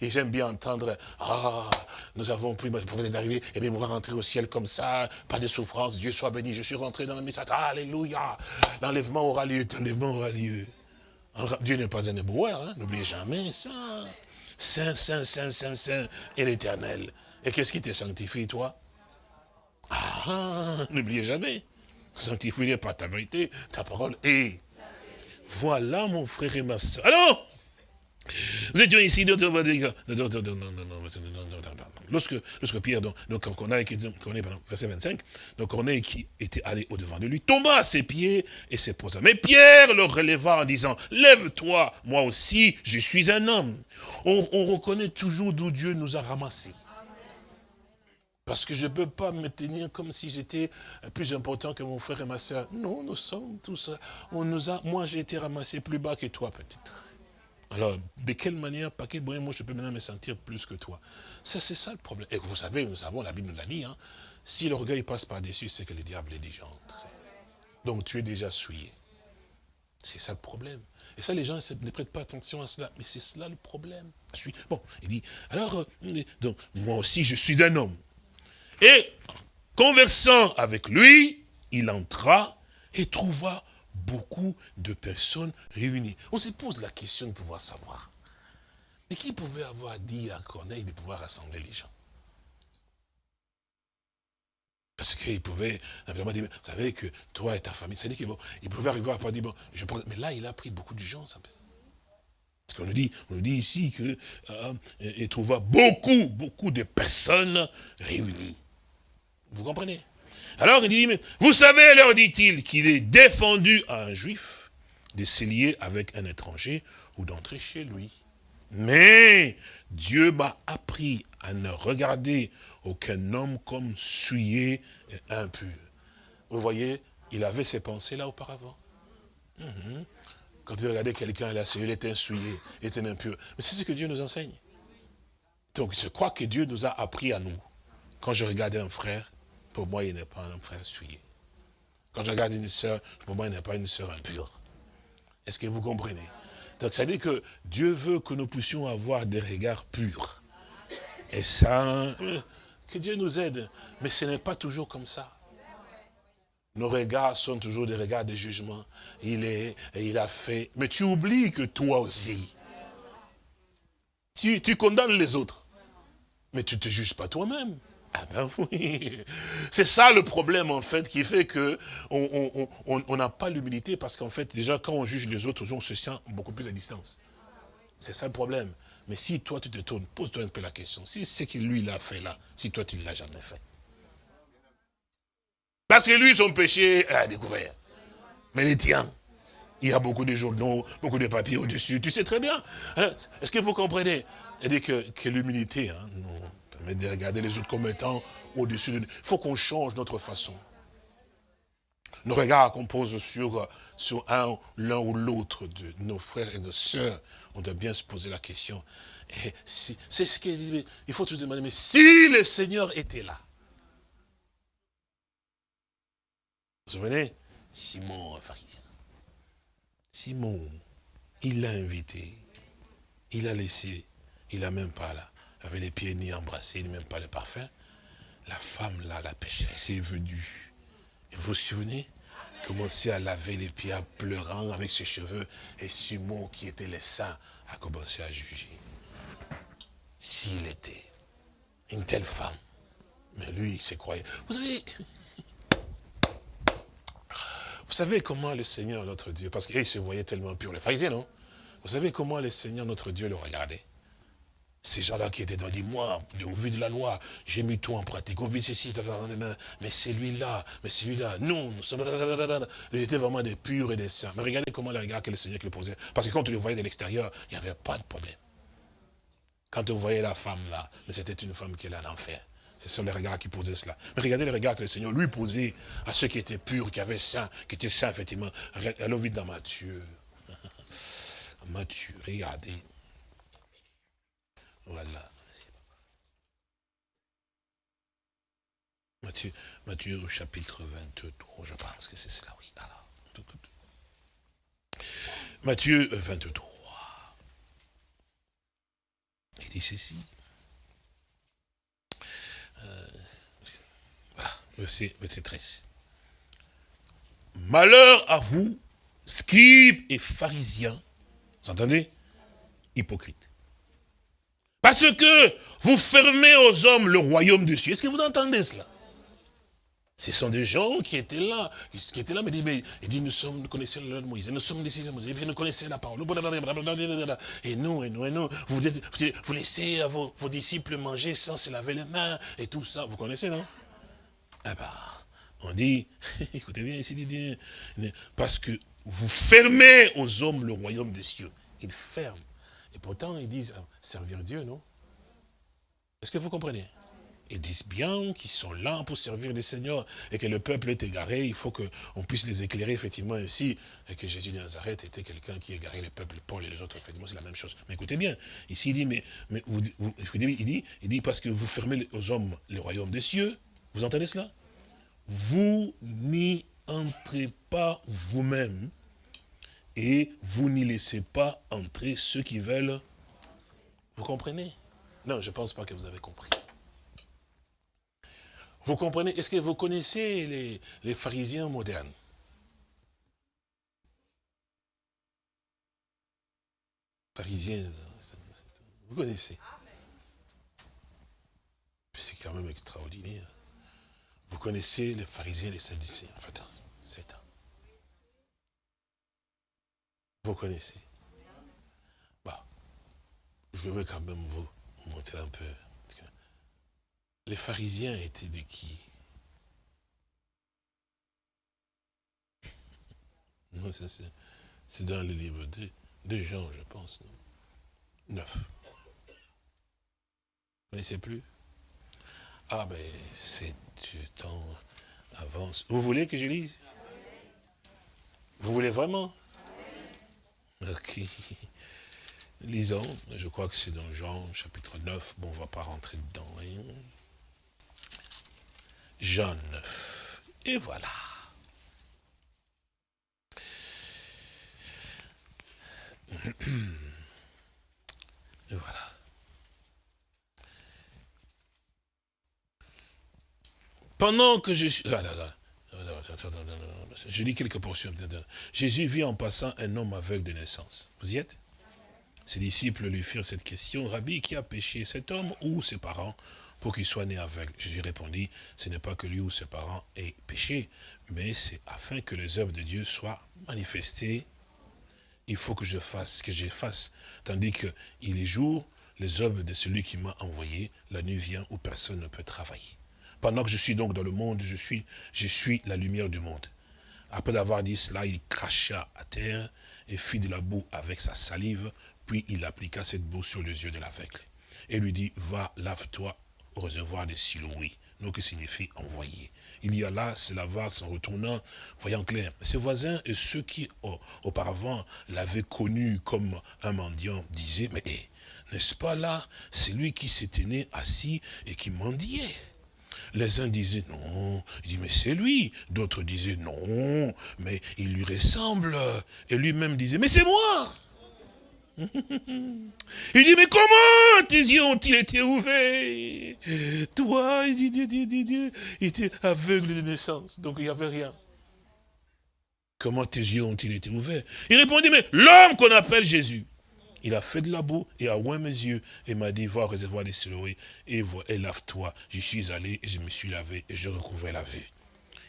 Ils aiment bien entendre, ah, nous avons pris, pour venir d'arriver, et bien on va rentrer au ciel comme ça, pas de souffrance, Dieu soit béni, je suis rentré dans le message, alléluia, l'enlèvement aura lieu, l'enlèvement aura lieu. Dieu n'est pas un éboueur, hein? n'oubliez jamais ça. Saint, saint, saint, saint, saint, et l'éternel. Et qu'est-ce qui te sanctifie, toi? Ah, n'oubliez jamais, sanctifie par ta vérité, ta parole et voilà mon frère et ma soeur. Alors, nous étions ici, lorsque, lorsque Pierre, donc, donc Corneille, verset 25, donc Corneille qui était allé au-devant de lui, tomba à ses pieds et s'est posé. Mais Pierre le releva en disant, lève-toi, moi aussi, je suis un homme. On, on reconnaît toujours d'où Dieu nous a ramassés. Parce que je ne peux pas me tenir comme si j'étais plus important que mon frère et ma soeur. Non, nous sommes tous... On nous a, moi, j'ai été ramassé plus bas que toi, peut-être. Alors, de quelle manière, par quel moyen, moi, je peux maintenant me sentir plus que toi? Ça, c'est ça le problème. Et vous savez, nous savons, la Bible nous l'a dit, hein, si l'orgueil passe par-dessus, c'est que le diable est déjà entré. Donc, tu es déjà souillé. C'est ça le problème. Et ça, les gens ne prêtent pas attention à cela. Mais c'est cela le problème. Bon, il dit, alors, euh, donc, moi aussi, je suis un homme. Et, conversant avec lui, il entra et trouva beaucoup de personnes réunies. On se pose la question de pouvoir savoir. Mais qui pouvait avoir dit à Corneille de pouvoir rassembler les gens? Parce qu'il pouvait simplement dire, vous savez que toi et ta famille, c'est-à-dire qu'il il pouvait arriver à pouvoir dire, bon, je pense, mais là, il a pris beaucoup de gens. Ça. Parce qu'on nous dit, nous dit ici que euh, trouva beaucoup, beaucoup de personnes réunies. Vous comprenez? Alors il dit, mais vous savez, leur dit-il, qu'il est défendu à un juif de se lier avec un étranger ou d'entrer chez lui. Mais Dieu m'a appris à ne regarder aucun homme comme souillé et impur. Vous voyez, il avait ces pensées-là auparavant. Mhm. Quand il regardait quelqu'un, là, il était souillé, il était impur. Mais c'est ce que Dieu nous enseigne. Donc je crois que Dieu nous a appris à nous. Quand je regardais un frère, pour moi, il n'est pas un frère souillé. Quand je regarde une sœur, pour moi, il n'est pas une sœur impure. Est-ce que vous comprenez? Donc ça veut dire que Dieu veut que nous puissions avoir des regards purs. Et ça, que Dieu nous aide. Mais ce n'est pas toujours comme ça. Nos regards sont toujours des regards de jugement. Il est, et il a fait. Mais tu oublies que toi aussi, tu, tu condamnes les autres. Mais tu ne te juges pas toi-même. Ah ben oui, c'est ça le problème en fait qui fait que on n'a pas l'humilité parce qu'en fait déjà quand on juge les autres, on se sent beaucoup plus à distance. C'est ça le problème. Mais si toi tu te tournes, pose-toi un peu la question. Si ce que lui l'a fait là, si toi tu ne l'as jamais fait. Parce que lui, son péché a découvert. Mais les tiens, il y a beaucoup de journaux, beaucoup de papiers au-dessus. Tu sais très bien. Est-ce que vous comprenez? Il dit que, l'humilité hein, permet de regarder les autres comme étant au-dessus de nous. Il faut qu'on change notre façon. Nos regards qu'on pose sur, sur un, l'un ou l'autre de nos frères et nos sœurs, on doit bien se poser la question. C'est ce qu'il dit, il faut tous demander, mais si le Seigneur était là, vous vous souvenez? Simon, pharisien. Simon, il l'a invité, il a laissé, il n'a même pas là, avec les pieds ni embrassés, ni même pas le parfum. La femme là, la pécheresse, est venue vous vous souvenez? Commencer à laver les pieds en pleurant avec ses cheveux. Et Simon, qui était le saint, a commencé à juger. S'il était une telle femme, mais lui, il s'est croyait. Vous savez, vous savez comment le Seigneur, notre Dieu, parce qu'il se voyait tellement pur, les pharisiens, non? Vous savez comment le Seigneur, notre Dieu, le regardait? Ces gens-là qui étaient dans dit, moi, au vu de la loi, j'ai mis tout en pratique, au vu de ceci, mais celui-là, mais celui-là, non, nous sommes... Ils étaient vraiment des purs et des saints. Mais regardez comment les regards que le Seigneur les posait. Parce que quand on les voyait de l'extérieur, il n'y avait pas de problème. Quand on voyait la femme là, mais c'était une femme qui est là l'enfer. Ce sont les regards qui posaient cela. Mais regardez les regards que le Seigneur lui posait à ceux qui étaient purs, qui avaient saints, qui étaient saints, effectivement. Allons vite dans Matthieu. Matthieu, regardez. Voilà. Matthieu, Matthieu chapitre 23, je pense que c'est cela, oui. Matthieu 23. Il dit ceci. Euh, voilà, verset, verset 13. Malheur à vous, scribes et pharisiens, vous entendez? Hypocrites. Parce que vous fermez aux hommes le royaume de Dieu. Est-ce que vous entendez cela? Ce sont des gens qui étaient là, qui étaient là, mais, mais ils disent, nous sommes, nous connaissons le Moïse, nous sommes des de Moïse, et nous connaissons la parole. Et nous, et nous, et nous, vous, laissez vos, disciples manger sans se laver les mains, et tout ça. Vous connaissez, non? Eh ben, on dit, écoutez bien ici, dit, parce que vous fermez aux hommes le royaume des cieux. Ils ferment. Et pourtant, ils disent, ah, servir Dieu, non? Est-ce que vous comprenez? Ils disent bien qu'ils sont là pour servir le Seigneur et que le peuple est égaré, il faut qu'on puisse les éclairer effectivement ainsi, et que Jésus de Nazareth était quelqu'un qui égarait le peuple, Paul et les autres, effectivement c'est la même chose. Mais écoutez bien, ici il dit, mais, mais vous, il dit, il dit, parce que vous fermez aux hommes le royaume des cieux, vous entendez cela? Vous n'y entrez pas vous-même, et vous n'y laissez pas entrer ceux qui veulent. Vous comprenez? Non, je ne pense pas que vous avez compris. Vous comprenez? Est-ce que vous connaissez les, les pharisiens modernes? Pharisiens, vous connaissez? C'est quand même extraordinaire. Vous connaissez les pharisiens et les sadducéens. Enfin, c'est Vous connaissez bah, Je vais quand même vous montrer un peu les pharisiens étaient de qui? Non, c'est dans le livre de, Jean, je pense. Neuf. Vous ne connaissez plus? Ah ben, c'est du temps avance. Vous voulez que je lise? Vous voulez vraiment? Ok. Lisons, je crois que c'est dans Jean, chapitre 9. Bon, on ne va pas rentrer dedans. Hein. Jean 9. Et voilà. Et voilà. Pendant que je suis... Ah je lis quelques portions. Jésus vit en passant un homme aveugle de naissance. Vous y êtes? Ses disciples lui firent cette question. Rabbi, qui a péché, cet homme ou ses parents pour qu'il soit né aveugle? Jésus répondit, ce n'est pas que lui ou ses parents aient péché, mais c'est afin que les œuvres de Dieu soient manifestées. Il faut que je fasse ce que je fasse. Tandis qu'il est jour, les œuvres de celui qui m'a envoyé, la nuit vient où personne ne peut travailler. Pendant que je suis donc dans le monde, je suis, la lumière du monde. Après avoir dit cela, il cracha à terre et fit de la boue avec sa salive, puis il appliqua cette boue sur les yeux de l'aveugle. Et lui dit, va, lave-toi au réservoir de Silouï, donc qui signifie envoyer. Il y a là, cela va s'en retournant, voyant clair. Ses voisins et ceux qui auparavant l'avaient connu comme un mendiant disaient, mais n'est-ce pas là, c'est lui qui s'était né assis et qui mendiait? Les uns disaient non, il dit mais c'est lui. D'autres disaient non, mais il lui ressemble. Et lui-même disait mais c'est moi. Il dit, mais comment tes yeux ont-ils été ouverts? Toi, il dit, il était aveugle de naissance, donc il n'y avait rien. Comment tes yeux ont-ils été ouverts? Il répondit, mais l'homme qu'on appelle Jésus, il a fait de la boue et a oint mes yeux et m'a dit, va réservoir des Siloé et, et lave-toi. Je suis allé et je me suis lavé et je recouvrais la vue.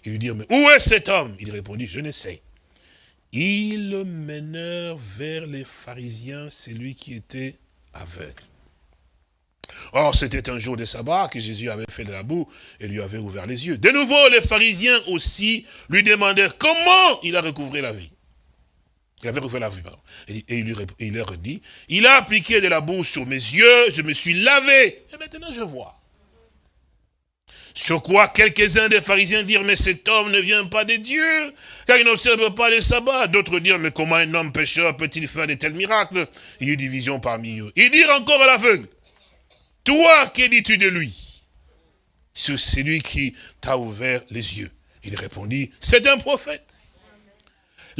Il lui dit, mais où est cet homme? Il répondit, je ne sais. Ils menèrent vers les pharisiens celui qui était aveugle. Or, c'était un jour de sabbat que Jésus avait fait de la boue et lui avait ouvert les yeux. De nouveau, les pharisiens aussi lui demandèrent comment il a recouvré la vie? Il avait recouvré la vue. Et, il, leur dit, il a appliqué de la boue sur mes yeux, je me suis lavé, et maintenant je vois. Sur quoi quelques-uns des pharisiens dirent, mais cet homme ne vient pas de Dieu, car il n'observe pas les sabbats. D'autres dirent, mais comment un homme pécheur peut-il faire de tels miracles? Il y eut division parmi eux. Ils dirent encore à l'aveugle, toi, que dis-tu de lui? C'est celui qui t'a ouvert les yeux. Il répondit, c'est un prophète.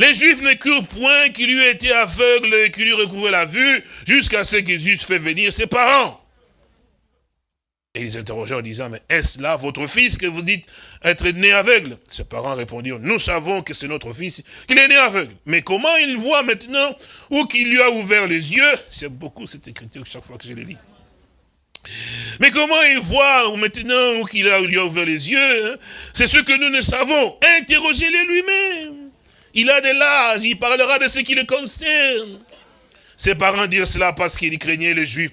Les Juifs ne crurent point qu'il eût été aveugle et qu'il eût recouvert la vue, jusqu'à ce que Jésus fait venir ses parents. Et ils interrogèrent en disant, mais est-ce là votre fils que vous dites être né aveugle? Ses parents répondirent, nous savons que c'est notre fils, qu'il est né aveugle. Mais comment il voit maintenant, ou qu'il lui a ouvert les yeux? J'aime beaucoup cette écriture chaque fois que je le lis. Mais comment il voit maintenant, ou qu'il lui a ouvert les yeux hein? C'est ce que nous ne savons. Interrogez-le lui-même. Il a de l'âge, il parlera de ce qui le concerne. Ses parents dirent cela parce qu'ils craignaient les juifs.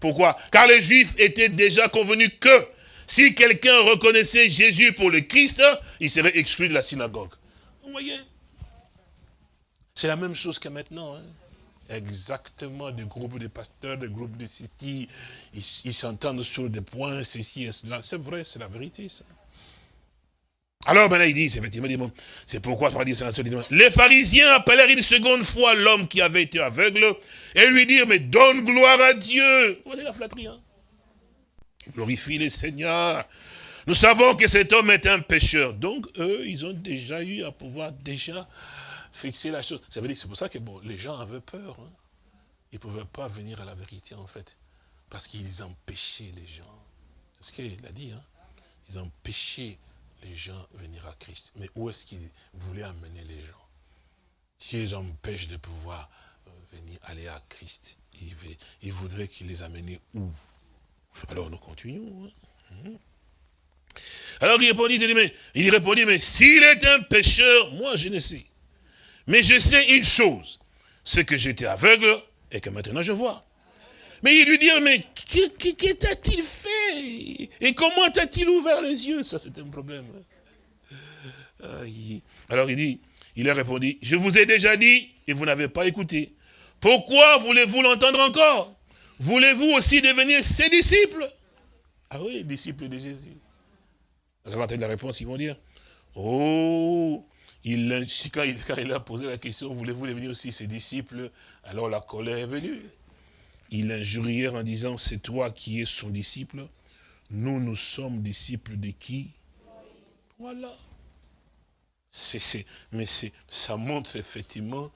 pourquoi? Car les juifs étaient déjà convenus que si quelqu'un reconnaissait Jésus pour le Christ, il serait exclu de la synagogue. Vous voyez? C'est la même chose que maintenant. Hein. exactement des groupes de pasteurs, des groupes de city, ils s'entendent sur des points, ceci et cela. C'est vrai, c'est la vérité, ça. Alors maintenant, il dit, effectivement, c'est pourquoi les pharisiens appelèrent une seconde fois l'homme qui avait été aveugle et lui dirent, mais donne gloire à Dieu. Vous voyez la flatterie, hein? Glorifie le Seigneur. Nous savons que cet homme est un pécheur. Donc, eux, ils ont déjà eu à pouvoir déjà fixer la chose. Ça veut dire c'est pour ça que bon, les gens avaient peur. Hein. Ils ne pouvaient pas venir à la vérité, en fait. Parce qu'ils empêchaient les gens. C'est ce qu'il a dit. Hein. Ils empêchaient les gens venir à Christ. Mais où est-ce qu'ils voulaient amener les gens? S'ils empêchent de pouvoir euh, venir aller à Christ, ils, voudraient qu'ils les amènent où? Alors nous continuons. Hein. Hum. Alors il répondit, mais, il répondit, mais s'il est un pécheur, moi je ne sais. Mais je sais une chose, c'est que j'étais aveugle et que maintenant je vois. Mais il lui dit, mais que t'a-t-il fait? Et comment t'a-t-il ouvert les yeux? Ça, c'est un problème. Alors il dit, il a répondu, je vous ai déjà dit et vous n'avez pas écouté. Pourquoi voulez-vous l'entendre encore? Voulez-vous aussi devenir ses disciples? Ah oui, disciples de Jésus. Vous avez entendu la réponse, ils vont dire, oh, il, quand, il, quand il a posé la question, voulez-vous devenir aussi ses disciples? Alors la colère est venue il injurièrent en disant, c'est toi qui es son disciple. Nous, nous sommes disciples de qui? Voilà. mais ça montre effectivement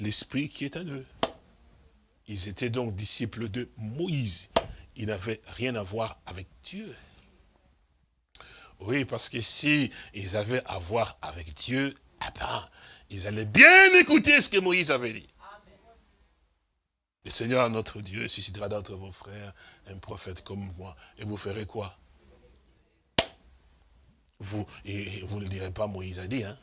l'esprit qui est en eux. Ils étaient donc disciples de Moïse. Ils n'avaient rien à voir avec Dieu. Oui, parce que si ils avaient à voir avec Dieu, eh ben, ils allaient bien écouter ce que Moïse avait dit. Le Seigneur, notre Dieu, suscitera d'entre vos frères un prophète comme moi. Et vous ferez quoi vous, et, ne direz pas Moïse a dit, hein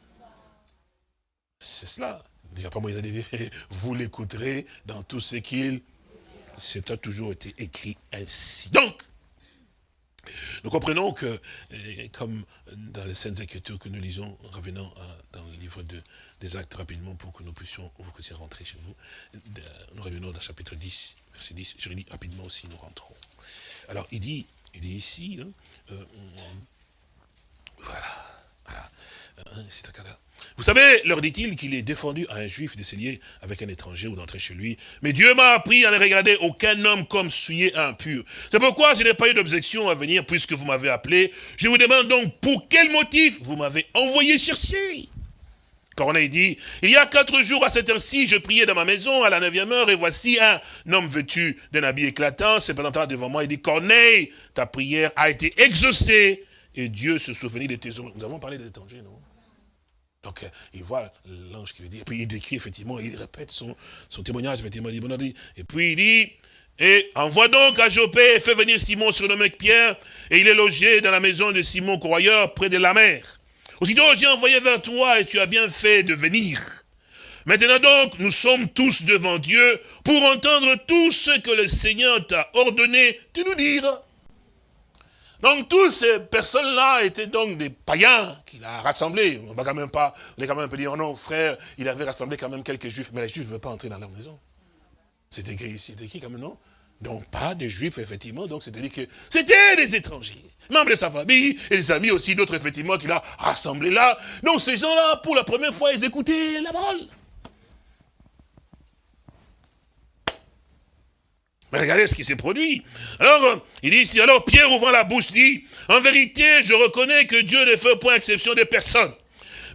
C'est cela. Ne direz pas Moïse a dit, vous l'écouterez dans tout ce qu'il... C'est a toujours été écrit ainsi. Donc, nous comprenons que, comme dans les scènes Écritures que nous lisons, revenant dans le livre de, des actes rapidement pour que nous puissions, vous puissiez rentrer chez vous, nous revenons dans chapitre 10, verset 10, je lis rapidement aussi, nous rentrons. Alors, il dit, il dit ici, hein, euh, voilà, voilà, vous savez, leur dit-il, qu'il est défendu à un juif de s'allier avec un étranger ou d'entrer chez lui. Mais Dieu m'a appris à ne regarder aucun homme comme souillé impur. C'est pourquoi je n'ai pas eu d'objection à venir puisque vous m'avez appelé. Je vous demande donc pour quel motif vous m'avez envoyé chercher. Corneille dit, il y a quatre jours à cette heure-ci, je priais dans ma maison à la neuvième heure, et voici un homme vêtu d'un habit éclatant, se présentant devant moi, il dit, Corneille, ta prière a été exaucée, et Dieu se souvenait de tes œuvres. Nous avons parlé des étrangers, non? Donc, euh, il voit l'ange qui lui dit, et puis il décrit effectivement, il répète son, son témoignage, effectivement, il dit, et puis il dit, et envoie donc à Jopé et fais venir Simon surnommé Pierre, et il est logé dans la maison de Simon Croyeur, près de la mer. Aussitôt, j'ai envoyé vers toi, et tu as bien fait de venir. Maintenant donc, nous sommes tous devant Dieu pour entendre tout ce que le Seigneur t'a ordonné de nous dire. Donc toutes ces personnes-là étaient donc des païens qu'il a rassemblés. On va quand même pas, on est quand même un peu dire, oh non frère, il avait rassemblé quand même quelques juifs, mais les juifs ne veulent pas entrer dans leur maison. C'était écrit ici, c'était qui quand même, non? Donc pas des juifs, effectivement, donc c'est-à-dire que c'était des étrangers, membres de sa famille, et des amis aussi, d'autres effectivement qu'il a rassemblés là. Donc ces gens-là, pour la première fois, ils écoutaient la parole. Mais regardez ce qui s'est produit. Alors, il dit ici, alors Pierre ouvrant la bouche dit, en vérité, je reconnais que Dieu ne fait point exception de personne.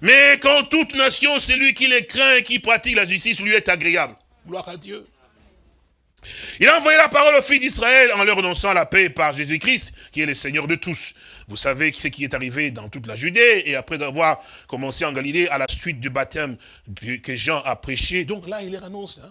Mais quand toute nation, celui qui les craint et qui pratique la justice lui est agréable. Gloire à Dieu. Il a envoyé la parole aux filles d'Israël en leur annonçant la paix par Jésus-Christ, qui est le Seigneur de tous. Vous savez ce qui est arrivé dans toute la Judée, et après avoir commencé en Galilée, à la suite du baptême que Jean a prêché. Donc là, il les annonce. Hein.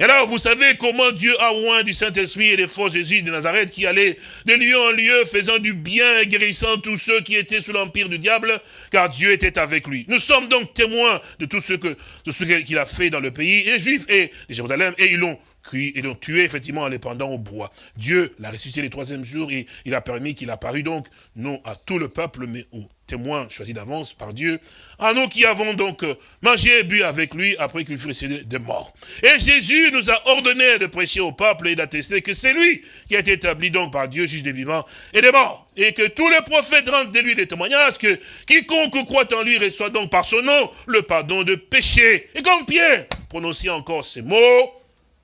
Et alors, vous savez comment Dieu a oint du Saint-Esprit et des faux Jésus de Nazareth qui allait de lieu en lieu, faisant du bien et guérissant tous ceux qui étaient sous l'empire du diable, car Dieu était avec lui. Nous sommes donc témoins de tout ce que, ce qu'il a fait dans le pays, et les Juifs et les Jérusalem, et ils l'ont est donc tué effectivement en les pendant au bois. Dieu l'a ressuscité le troisième jour et il a permis qu'il apparut donc, non à tout le peuple, mais aux témoins choisis d'avance par Dieu, à nous qui avons donc euh, mangé et bu avec lui après qu'il fut ressuscité de mort. Et Jésus nous a ordonné de prêcher au peuple et d'attester que c'est lui qui a été établi donc par Dieu, juge des vivants et des morts. Et que tous les prophètes rendent de lui des témoignages que quiconque croit en lui reçoit donc par son nom le pardon de péché. Et comme Pierre prononçait encore ces mots,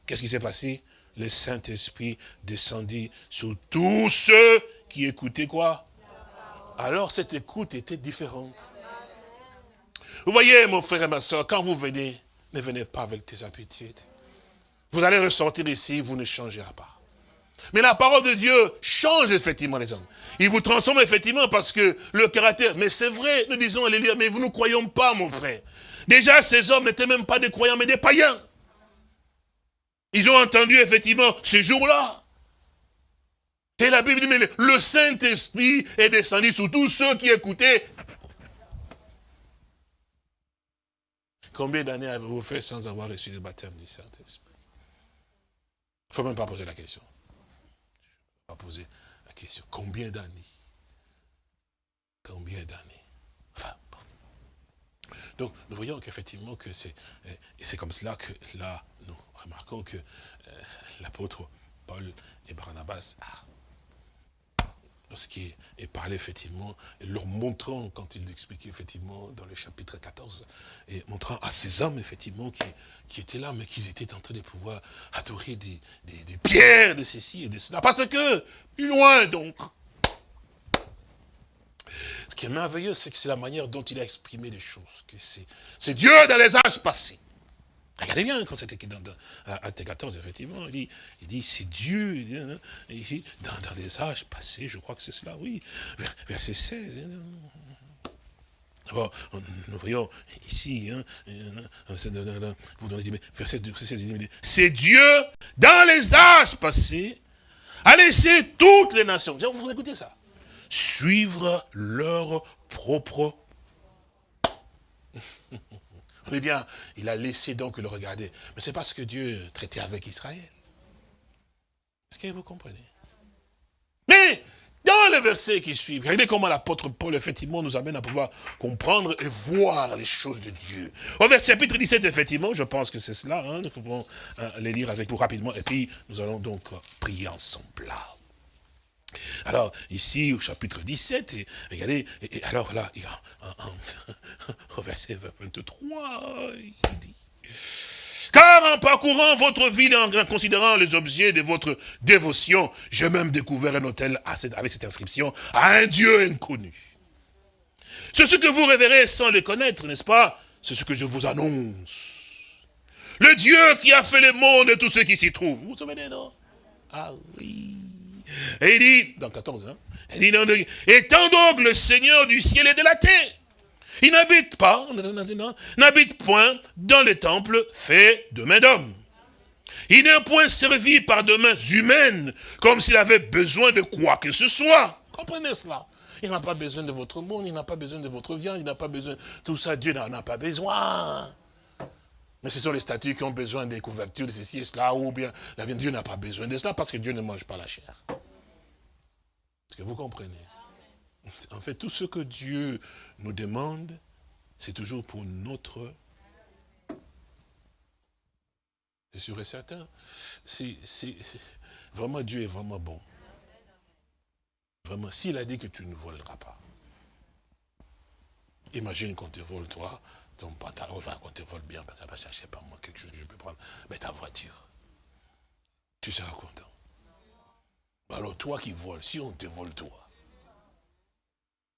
Qu'est-ce qui s'est passé? Le Saint-Esprit descendit sur tous ceux qui écoutaient quoi? Alors cette écoute était différente. Vous voyez, mon frère et ma soeur, quand vous venez, ne venez pas avec tes habitudes. Vous allez ressortir ici, vous ne changerez pas. Mais la parole de Dieu change effectivement les hommes. Il vous transforme effectivement parce que le caractère, mais c'est vrai, nous disons, alléluia, mais vous ne croyons pas, mon frère. Déjà, ces hommes n'étaient même pas des croyants, mais des païens. Ils ont entendu effectivement ce jour-là. Et la Bible dit, mais le Saint-Esprit est descendu sur tous ceux qui écoutaient. Combien d'années avez-vous fait sans avoir reçu le baptême du Saint-Esprit? Il ne faut même pas poser la question. Je ne pas poser la question. Combien d'années? Combien d'années? Enfin, Donc, nous voyons qu'effectivement, que c'est comme cela que là, nous remarquons que euh, l'apôtre Paul et Barnabas, ah, lorsqu'il parlé effectivement, leur montrant, quand il expliquait effectivement dans le chapitre 14, et montrant à ces hommes effectivement qui, qui étaient là, mais qu'ils étaient en train de pouvoir adorer des, des, pierres de ceci et de cela. Parce que, plus loin donc, ce qui est merveilleux, c'est que c'est la manière dont il a exprimé les choses. que C'est Dieu dans les âges passés. Regardez bien quand c'était dans, dans, à 14, effectivement, il dit, il dit c'est Dieu, il dit, dans, dans, les âges passés, je crois que c'est cela, oui, verset 16. D'abord, nous voyons ici, hein, verset 16, c'est Dieu, dans les âges passés, a laissé toutes les nations, vous écoutez ça, suivre leur propre eh bien, il a laissé donc le regarder. Mais c'est parce que Dieu traitait avec Israël. Est-ce que vous comprenez? Mais, dans le verset qui suit, regardez comment l'apôtre Paul, effectivement, nous amène à pouvoir comprendre et voir les choses de Dieu. Au verset chapitre 17, effectivement, je pense que c'est cela, hein, nous pouvons euh, les lire avec vous rapidement, et puis nous allons donc prier ensemble. Alors, ici, au chapitre 17, et, regardez, alors là, au verset 23, il dit, car en parcourant votre vie, et en considérant les objets de votre dévotion, j'ai même découvert un hôtel avec cette inscription, à un Dieu inconnu. C'est ce que vous révérez sans le connaître, n'est-ce pas? C'est ce que je vous annonce. Le Dieu qui a fait le monde et tous ceux qui s'y trouvent. Vous vous souvenez, non? Ah oui. Et il dit, dans 14, hein, étant donc le Seigneur du ciel et de la terre, il n'habite pas, n'habite point dans les temples faits de main d'homme. Il n'est point servi par de mains humaines, comme s'il avait besoin de quoi que ce soit. Comprenez cela Il n'a pas besoin de votre monde, il n'a pas besoin de votre viande, il n'a pas besoin... Tout ça, Dieu n'en a pas besoin. Mais ce sont les statues qui ont besoin des couvertures, de ceci et cela, ou bien la. Dieu n'a pas besoin de cela parce que Dieu ne mange pas la chair. Est-ce que vous comprenez? En fait, tout ce que Dieu nous demande, c'est toujours pour notre... C'est sûr et certain. Vraiment, Dieu est vraiment bon. Vraiment, s'il a dit que tu ne voleras pas, imagine qu'on te vole, toi, ton pantalon, qu'on te vole bien, parce que ça va chercher par moi quelque chose que je peux prendre. Mais ta voiture, tu seras content. Alors toi qui voles, si on te vole toi,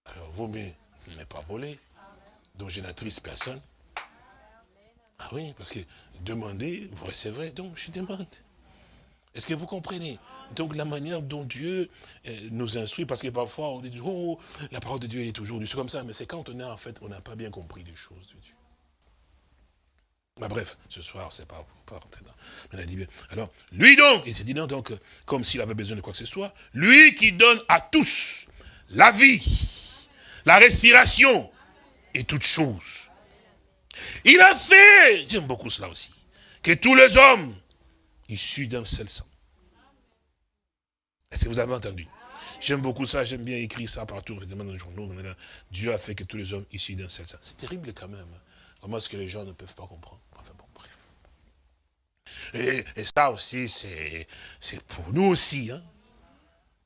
alors vaut mieux ne pas voler, donc je n'attriste personne. Ah oui, parce que demander, vous recevrez, donc je demande. Est-ce que vous comprenez? Donc la manière dont Dieu euh, nous instruit, parce que parfois on dit, oh, la parole de Dieu est toujours du comme ça, mais c'est quand on est en fait, on n'a pas bien compris les choses de Dieu. Bah, bref, ce soir, c'est pas, pas rentrer dans... Alors, lui donc, il s'est dit non, donc, comme s'il avait besoin de quoi que ce soit, lui qui donne à tous la vie, la respiration et toutes choses. Il a fait, j'aime beaucoup cela aussi, que tous les hommes issus d'un seul sang. Est-ce que vous avez entendu? J'aime beaucoup ça, j'aime bien écrire ça partout, dans les journaux. Dieu a fait que tous les hommes issus d'un seul sang. C'est terrible quand même. Comment est-ce que les gens ne peuvent pas comprendre? Enfin bon, bref. Et, ça aussi, c'est pour nous aussi. Hein?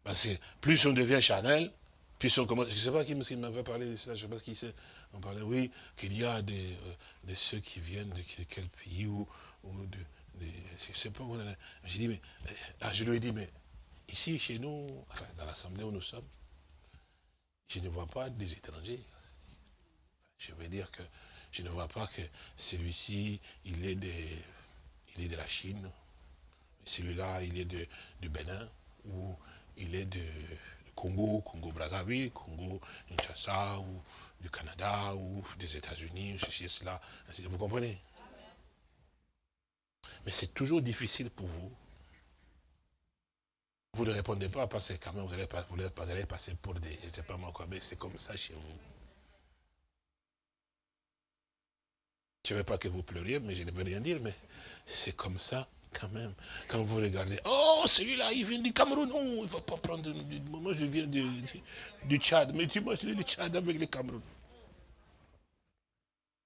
Parce que plus on devient charnel, plus on commence... Je ne sais pas qui m'avait parlé de ça, je ne sais pas qui c'est. On parlait, oui, qu'il y a des, euh, ceux qui viennent de quel pays ou, de, mais, ah, je lui ai dit, mais ici, chez nous, enfin, dans l'assemblée où nous sommes, je ne vois pas des étrangers. Je veux dire que je ne vois pas que celui-ci, il est, de, il est de la Chine, celui-là, il est de, du Bénin, ou il est de, Congo, Congo-Brazzaville, Congo-Kinshasa, ou du Canada, ou des États-Unis, ceci et cela. Vous comprenez? Mais c'est toujours difficile pour vous. Vous ne répondez pas parce que quand même vous allez, vous allez passer pour des, je ne sais pas moi quoi, mais c'est comme ça chez vous. Je ne veux pas que vous pleuriez, mais je ne veux rien dire, mais c'est comme ça quand même. Quand vous regardez, oh, celui-là, il vient du Cameroun. Non, il ne va pas prendre Moi, je viens du, du, Tchad. Mais tu vois, je du Tchad avec le Cameroun.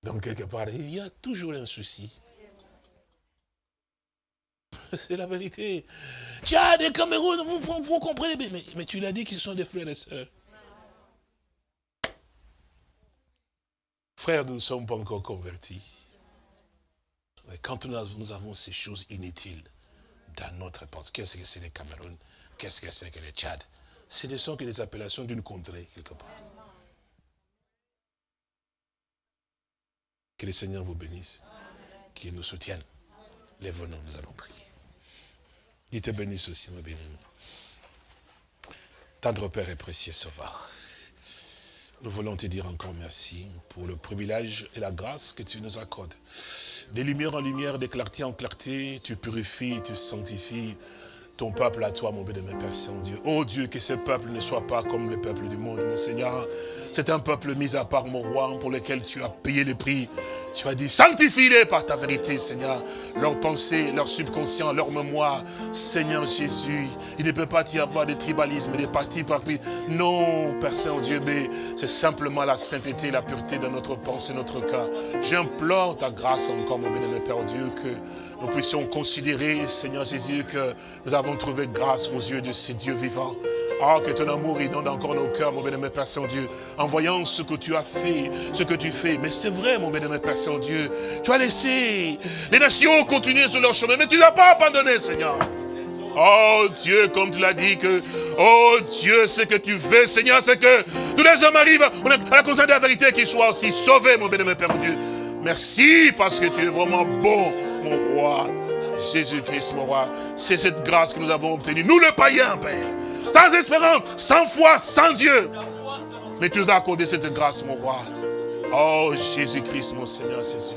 Donc, quelque part, il y a toujours un souci. C'est la vérité. Tchad et Cameroun, vous, comprenez, mais, mais tu l'as dit qu'ils sont des frères et sœurs. Frères, nous ne sommes pas encore convertis. Quand nous avons ces choses inutiles dans notre pensée, qu'est-ce que c'est le Cameroun? Qu'est-ce que c'est que le Tchad? Ce ne sont que des appellations d'une contrée, quelque part. Que le Seigneur vous bénisse, qu'il nous soutienne. Les venons, nous allons prier. Dites bénisse aussi, mon béni. Tendre Père et précieux Sauveur. Nous voulons te dire encore merci pour le privilège et la grâce que tu nous accordes. De lumière en lumière, de clarté en clarté, tu purifies, tu sanctifies, ton peuple à toi, mon béni, Père Saint-Dieu. Oh Dieu, que ce peuple ne soit pas comme le peuple du monde, mon Seigneur. C'est un peuple mis à part, mon roi, pour lequel tu as payé le prix. Tu as dit, sanctifie-les par ta vérité, Seigneur. Leur pensée, leur subconscient, leur mémoire. Seigneur Jésus, il ne peut pas y avoir de tribalisme, de partis par Non, Père Saint-Dieu, mais c'est simplement la sainteté, la pureté de notre pensée, notre cœur. J'implore ta grâce encore, mon béni, Père Dieu, que nous puissions considérer, Seigneur Jésus, que nous avons trouvé grâce aux yeux de ces dieux vivants. Ah, que ton amour inonde encore nos cœurs, mon bénémoine Père Saint-Dieu, en voyant ce que tu as fait, ce que tu fais. Mais c'est vrai, mon bénémoine Père Saint-Dieu, tu as laissé les nations continuer sur leur chemin, mais tu ne l'as pas abandonné, Seigneur. Oh Dieu, comme tu l'as dit que, oh Dieu, ce que tu veux, Seigneur, c'est que tous les hommes arrivent à la conscience de la vérité, qu'ils soient aussi sauvés, mon bénémoine Père Dieu. Merci parce que tu es vraiment bon, mon roi. Jésus-Christ, mon roi. C'est cette grâce que nous avons obtenue. Nous, le païen, Père. Sans espérance, sans foi, sans Dieu. Mais tu nous as accordé cette grâce, mon roi. Oh, Jésus-Christ, mon Seigneur Jésus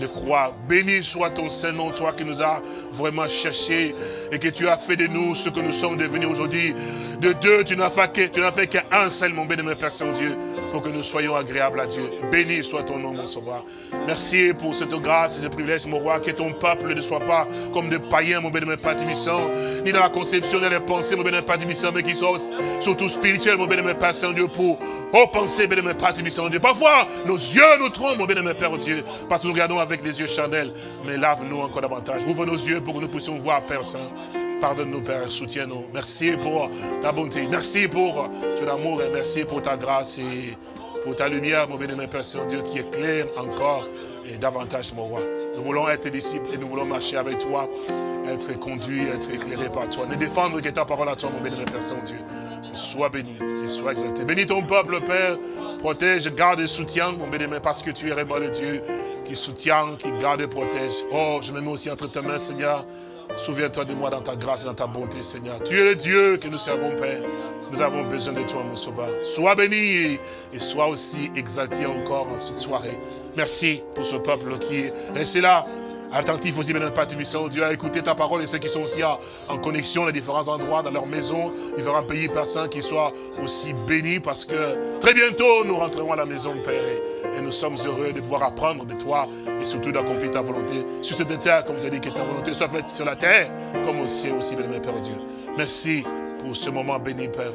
de croix. Béni soit ton Saint-Nom, toi qui nous as vraiment cherché et que tu as fait de nous ce que nous sommes devenus aujourd'hui. De deux, tu n'as fait qu'un seul, mon béni, mon Père Saint-Dieu pour que nous soyons agréables à Dieu. Béni soit ton nom, mon sauveur. Merci pour cette grâce et ce privilège, mon roi, que ton peuple ne soit pas comme des païens, mon béni, Père ni dans la conception, ni dans les pensées, mon béni, Père mais qu'ils soient surtout spirituels, mon béni, Père Saint-Dieu, pour oh, penser, béni, Père Dieu. Parfois, nos yeux nous trompent, mon béni, Père Dieu, parce que nous regardons avec des yeux chandelles, mais lave-nous encore davantage. Ouvre nos yeux pour que nous puissions voir, Père Saint. Pardonne-nous, Père, soutiens-nous. Merci pour ta bonté. Merci pour ton amour et merci pour ta grâce et pour ta lumière, mon béni, Père Saint-Dieu, qui éclaire encore et davantage, mon roi. Nous voulons être disciples et nous voulons marcher avec toi, être conduits, être éclairés par toi. Nous défendre que ta parole à toi, mon béni, Père Saint-Dieu. Sois béni et sois exalté. Bénis ton peuple, Père. Protège, garde et soutiens, mon béni, parce que tu es vraiment le Dieu qui soutient, qui garde et protège. Oh, je me mets aussi entre tes mains, Seigneur. Souviens-toi de moi dans ta grâce et dans ta bonté, Seigneur. Tu es le Dieu que nous servons, Père. Nous avons besoin de toi, mon sauveur. Sois béni et sois aussi exalté encore en cette soirée. Merci pour ce peuple qui est resté là, attentif aussi, bien Père Tubissant, Dieu a écouté ta parole et ceux qui sont aussi en connexion dans différents endroits, dans leur maison, différents pays, Père Saint, qui soient aussi bénis parce que très bientôt nous rentrerons à la maison, Père. Et nous sommes heureux de pouvoir apprendre de toi et surtout d'accomplir ta volonté sur cette terre, comme tu as dit, que ta volonté soit faite sur la terre, comme au ciel aussi, bien Père Dieu. Merci pour ce moment béni, Père.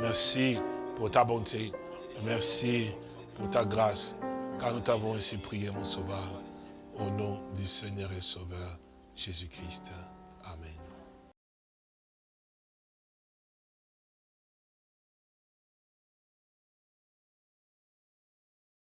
Merci pour ta bonté. Merci pour ta grâce, car nous t'avons ainsi prié, mon Sauveur, au nom du Seigneur et Sauveur, Jésus-Christ.